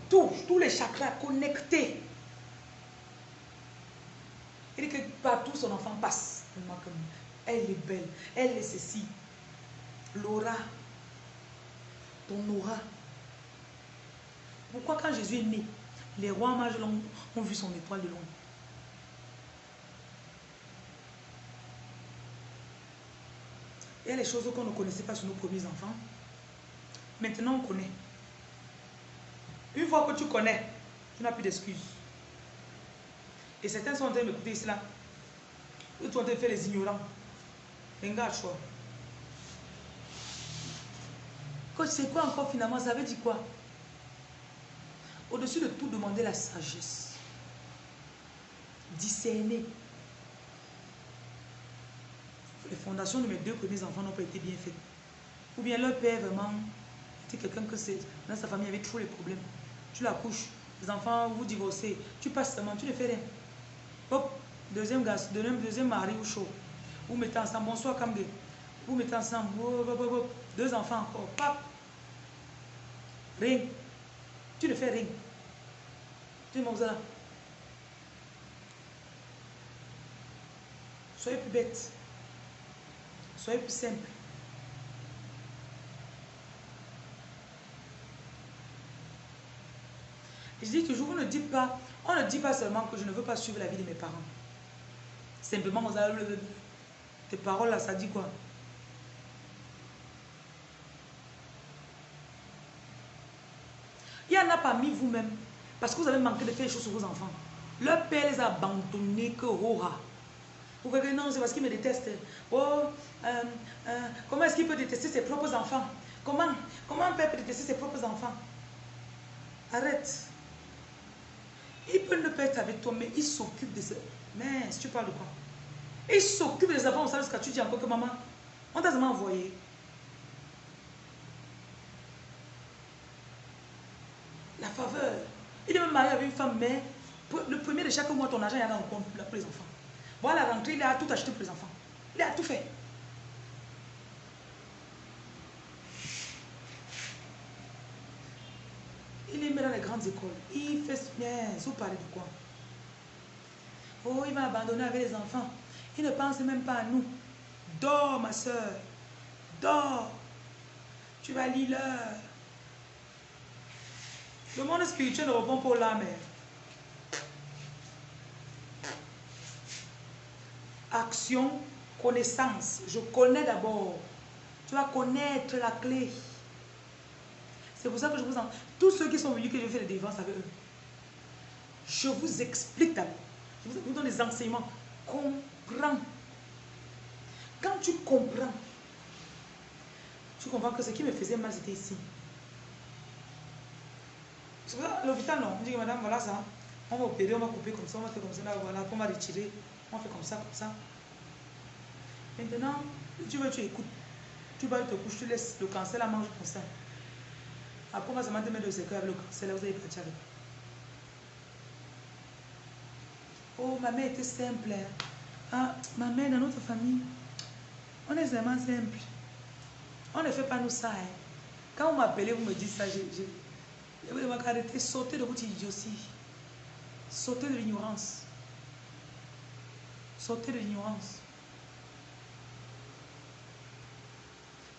tous, tous les chakras connectés. Il dit que partout son enfant passe. Elle est belle, elle est ceci. L'aura, ton aura. Pourquoi quand Jésus est né, les rois mages ont vu son étoile de loin? Il y a les choses qu'on ne connaissait pas sur nos premiers enfants. Maintenant, on connaît. Une fois que tu connais, tu n'as plus d'excuses. Et certains sont en train d'écouter cela. Ils sont en train de faire les ignorants. Regarde, choix. C'est quoi encore finalement? Ça veut dire quoi? Au-dessus de tout, demander la sagesse. Discerner. Les fondations de mes deux premiers enfants n'ont pas été bien faites. Ou bien leur père vraiment quelqu'un que c'est dans sa famille avait trop les problèmes. Tu la couches, les enfants, vous divorcez, tu passes seulement, tu ne fais rien. Hop, deuxième gars, deuxième, deuxième mari ou chaud. Vous mettez ensemble, bonsoir Kamge. Vous mettez ensemble, deux enfants encore. Rien. Tu ne fais rien. Tu es. Soyez plus bête. Soyez plus simple. Je dis toujours, vous ne dites pas, on ne dit pas seulement que je ne veux pas suivre la vie de mes parents. Simplement, vous avez le, tes paroles là, ça dit quoi? Il y en a parmi vous-même, parce que vous avez manqué de faire les choses sur vos enfants. Leur père les a abandonnés que aura. Pour quelqu'un, non, c'est parce qu'il me déteste. Oh, euh, euh, comment est-ce qu'il peut détester ses propres enfants? Comment Comment un père peut détester ses propres enfants? Arrête. Il peut pas être avec toi, mais il s'occupe de ça. Mais si tu parles de quoi? Il s'occupe des enfants, on sait ce que tu dis encore que maman, on t'a seulement envoyé. La faveur. Il est même marié avec une femme, mais le premier de chaque mois, ton argent, il y a en compte pour les enfants. Voilà la rentrée, il a tout acheté pour les enfants. Il a tout fait. Il mis dans les grandes écoles. Il fait. Vous parlez de quoi Oh, il va abandonner avec les enfants. Il ne pense même pas à nous. Dors, ma soeur. Dors. Tu vas lire. Le monde spirituel ne répond pour l'âme. Action, connaissance. Je connais d'abord. Tu vas connaître la clé. C'est pour ça que je vous en... Tous ceux qui sont venus que je fais les défenses avec eux, je vous explique d'abord. Je vous donne des enseignements. Comprends. Quand tu comprends, tu comprends que ce qui me faisait mal, c'était ici. C'est pour ça, l'hôpital, non. On dit, madame, voilà ça. On va opérer, on va couper comme ça, on va faire comme ça, là, voilà, on va retirer. On fait comme ça, comme ça. Maintenant, tu veux, tu écoutes. Tu vas te coucher, tu laisses le cancer la manger comme ça. Après, on va se mettre de secret avec le cancer, là, vous allez partir avec. Oh, ma mère était simple. Hein. Ah, ma mère, dans notre famille, on est vraiment simple. On ne fait pas nous ça. Hein. Quand vous m'appelez, vous me dites ça, je, je, je vous demande d'arrêter, sauter de votre idiotie. Sauter de l'ignorance. Sauter de l'ignorance.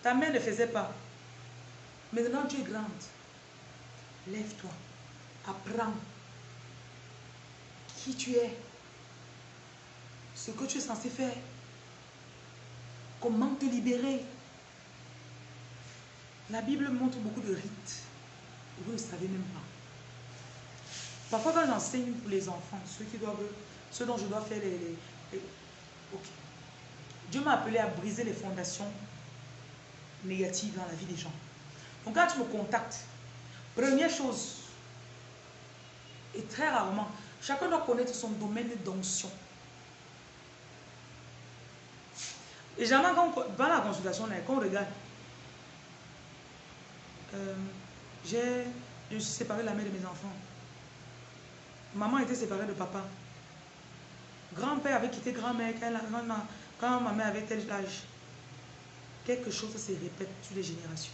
Ta mère ne faisait pas. Maintenant, tu es grande. Lève-toi. Apprends qui tu es. Ce que tu es censé faire. Comment te libérer. La Bible montre beaucoup de rites. Vous ne savez même pas. Parfois, quand j'enseigne pour les enfants, ceux, qui doivent, ceux dont je dois faire les... Dieu m'a appelé à briser les fondations négatives dans la vie des gens. Donc quand tu me contactes, première chose, et très rarement, chacun doit connaître son domaine d'onction. Et jamais quand dans la consultation, quand on regarde, euh, j'ai, je suis séparée de la mère de mes enfants. Maman était séparée de papa. Grand-père avait quitté grand-mère quand, ma mère avait tel âge. Quelque chose se répète sur les générations.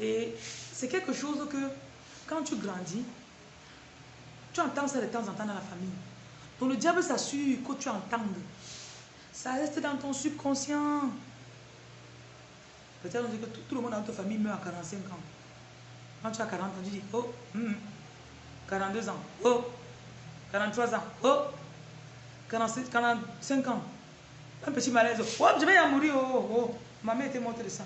Et c'est quelque chose que, quand tu grandis, tu entends ça de temps en temps dans la famille. Donc le diable s'assure que tu entendes. Ça reste dans ton subconscient. Peut-être que tout, le monde dans ta famille meurt à 45 ans. Quand tu as 40 ans, tu dis, oh, 42 hmm, ans, oh, 43 ans, oh, 45 ans. Un petit malaise, oh, je vais y mourir, oh, oh, oh. Ma mère était morte de ça.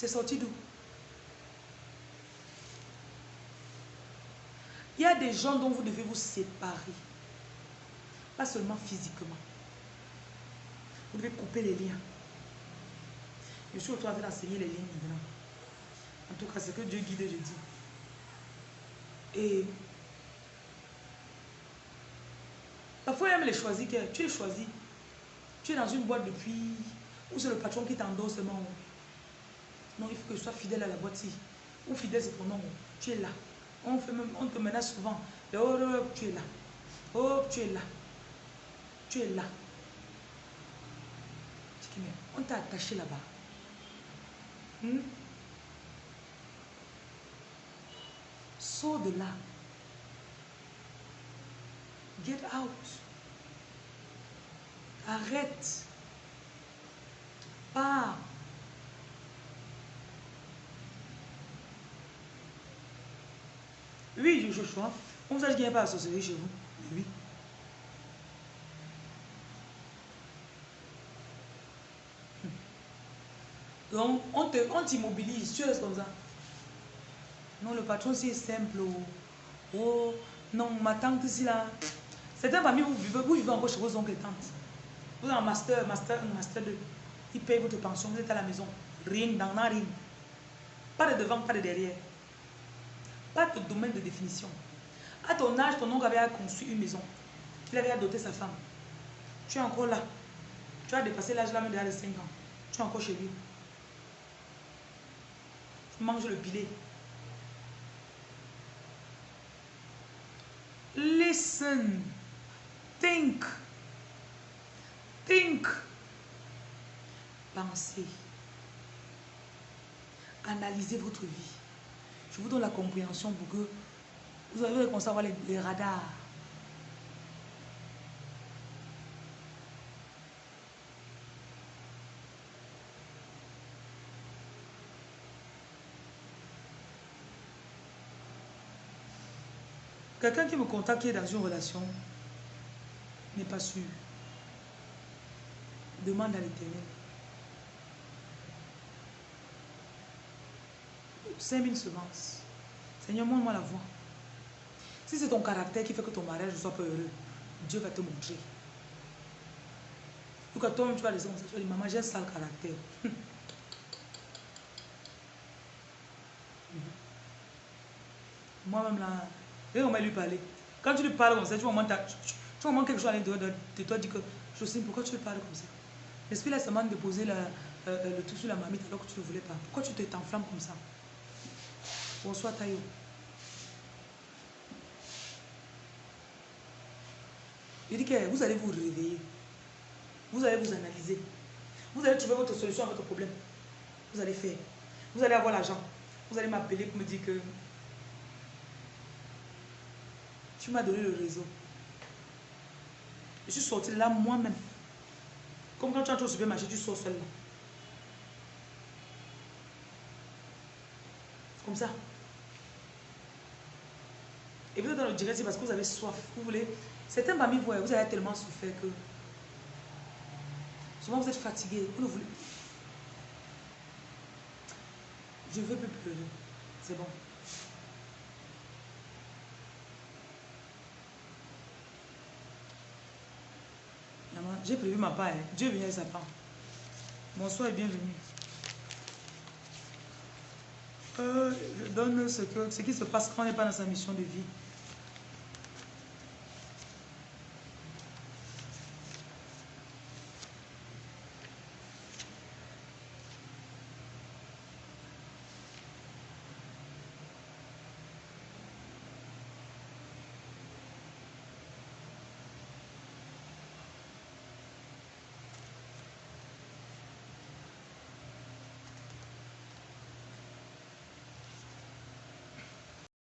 C'est sorti d'où? Il y a des gens dont vous devez vous séparer. Pas seulement physiquement. Vous devez couper les liens. Je suis au train d'enseigner les liens maintenant. En tout cas, c'est que Dieu guide, je dis. Et parfois, il aime les choisir. Tu es choisi. Tu es dans une boîte depuis. Ou c'est le patron qui t'endosse seulement. Non, il faut que je sois fidèle à la boîte. Ou fidèle, c'est ton nom. Tu es là. On, fait même, on te menace souvent. Oh, oh, tu es là. Oh, tu es là. Tu es là. On t'a attaché là-bas. Hmm? Sors de là. Get out. Arrête. Pars. Oui, je choisis. On vous a dit qu'il n'y pas à chez vous. Oui. Donc, on t'immobilise, tu restes comme ça. Non, le patron, c'est simple. Oh, oh Non, ma tante ici là. Certains parmi vous vivez, vous vivez encore chez vos oncles et tantes. Vous avez un master, master 1, master 2. Ils payent votre pension, vous êtes à la maison. Rien, dans rien. Pas de devant, pas de derrière. Pas de domaine de définition. À ton âge, ton oncle avait construit une maison. Il avait doté sa femme. Tu es encore là. Tu as dépassé l'âge là même de 5 ans. Tu es encore chez lui. Tu manges le pilet. Listen. Think. Think. Pensez. Analysez votre vie. Je vous donne la compréhension pour que vous allez conserver les, les radars. Quelqu'un qui me contacte qui est dans une relation n'est pas sûr. Demande à l'éternel. 5000 semences. Seigneur, montre-moi la voie. Si c'est ton caractère qui fait que ton mariage ne soit pas heureux, Dieu va te montrer. Donc, quand toi tu vas les hommes, tu vas dire, maman, j'ai un sale caractère. Moi-même là, et on va lui parler. Quand tu lui parles comme ça, tu vas moins quelque chose à l'intérieur de toi, dis que Jocelyne, pourquoi tu lui parles comme ça L'esprit là seulement de poser euh, euh, le tout sur la mamite alors que tu ne voulais pas. Pourquoi tu t'enflammes comme ça? Bonsoir Tayo. Il dit que vous allez vous réveiller. Vous allez vous analyser. Vous allez trouver votre solution à votre problème. Vous allez faire. Vous allez avoir l'argent. Vous allez m'appeler pour me dire que tu m'as donné le réseau. Je suis sortie là moi-même. Comme quand tu entres au supermarché, tu sors seul là. Comme ça. Et vous dans le direct, c'est parce que vous avez soif. Vous voulez. Certains parmi vous, vous avez tellement souffert que. Souvent vous êtes fatigué. Vous ne voulez. Je veux plus pleurer. C'est bon. J'ai prévu ma part. Hein. Dieu vient sa part. Bonsoir et bienvenue. Euh, je donne ce, que, ce qui se passe quand on n'est pas dans sa mission de vie.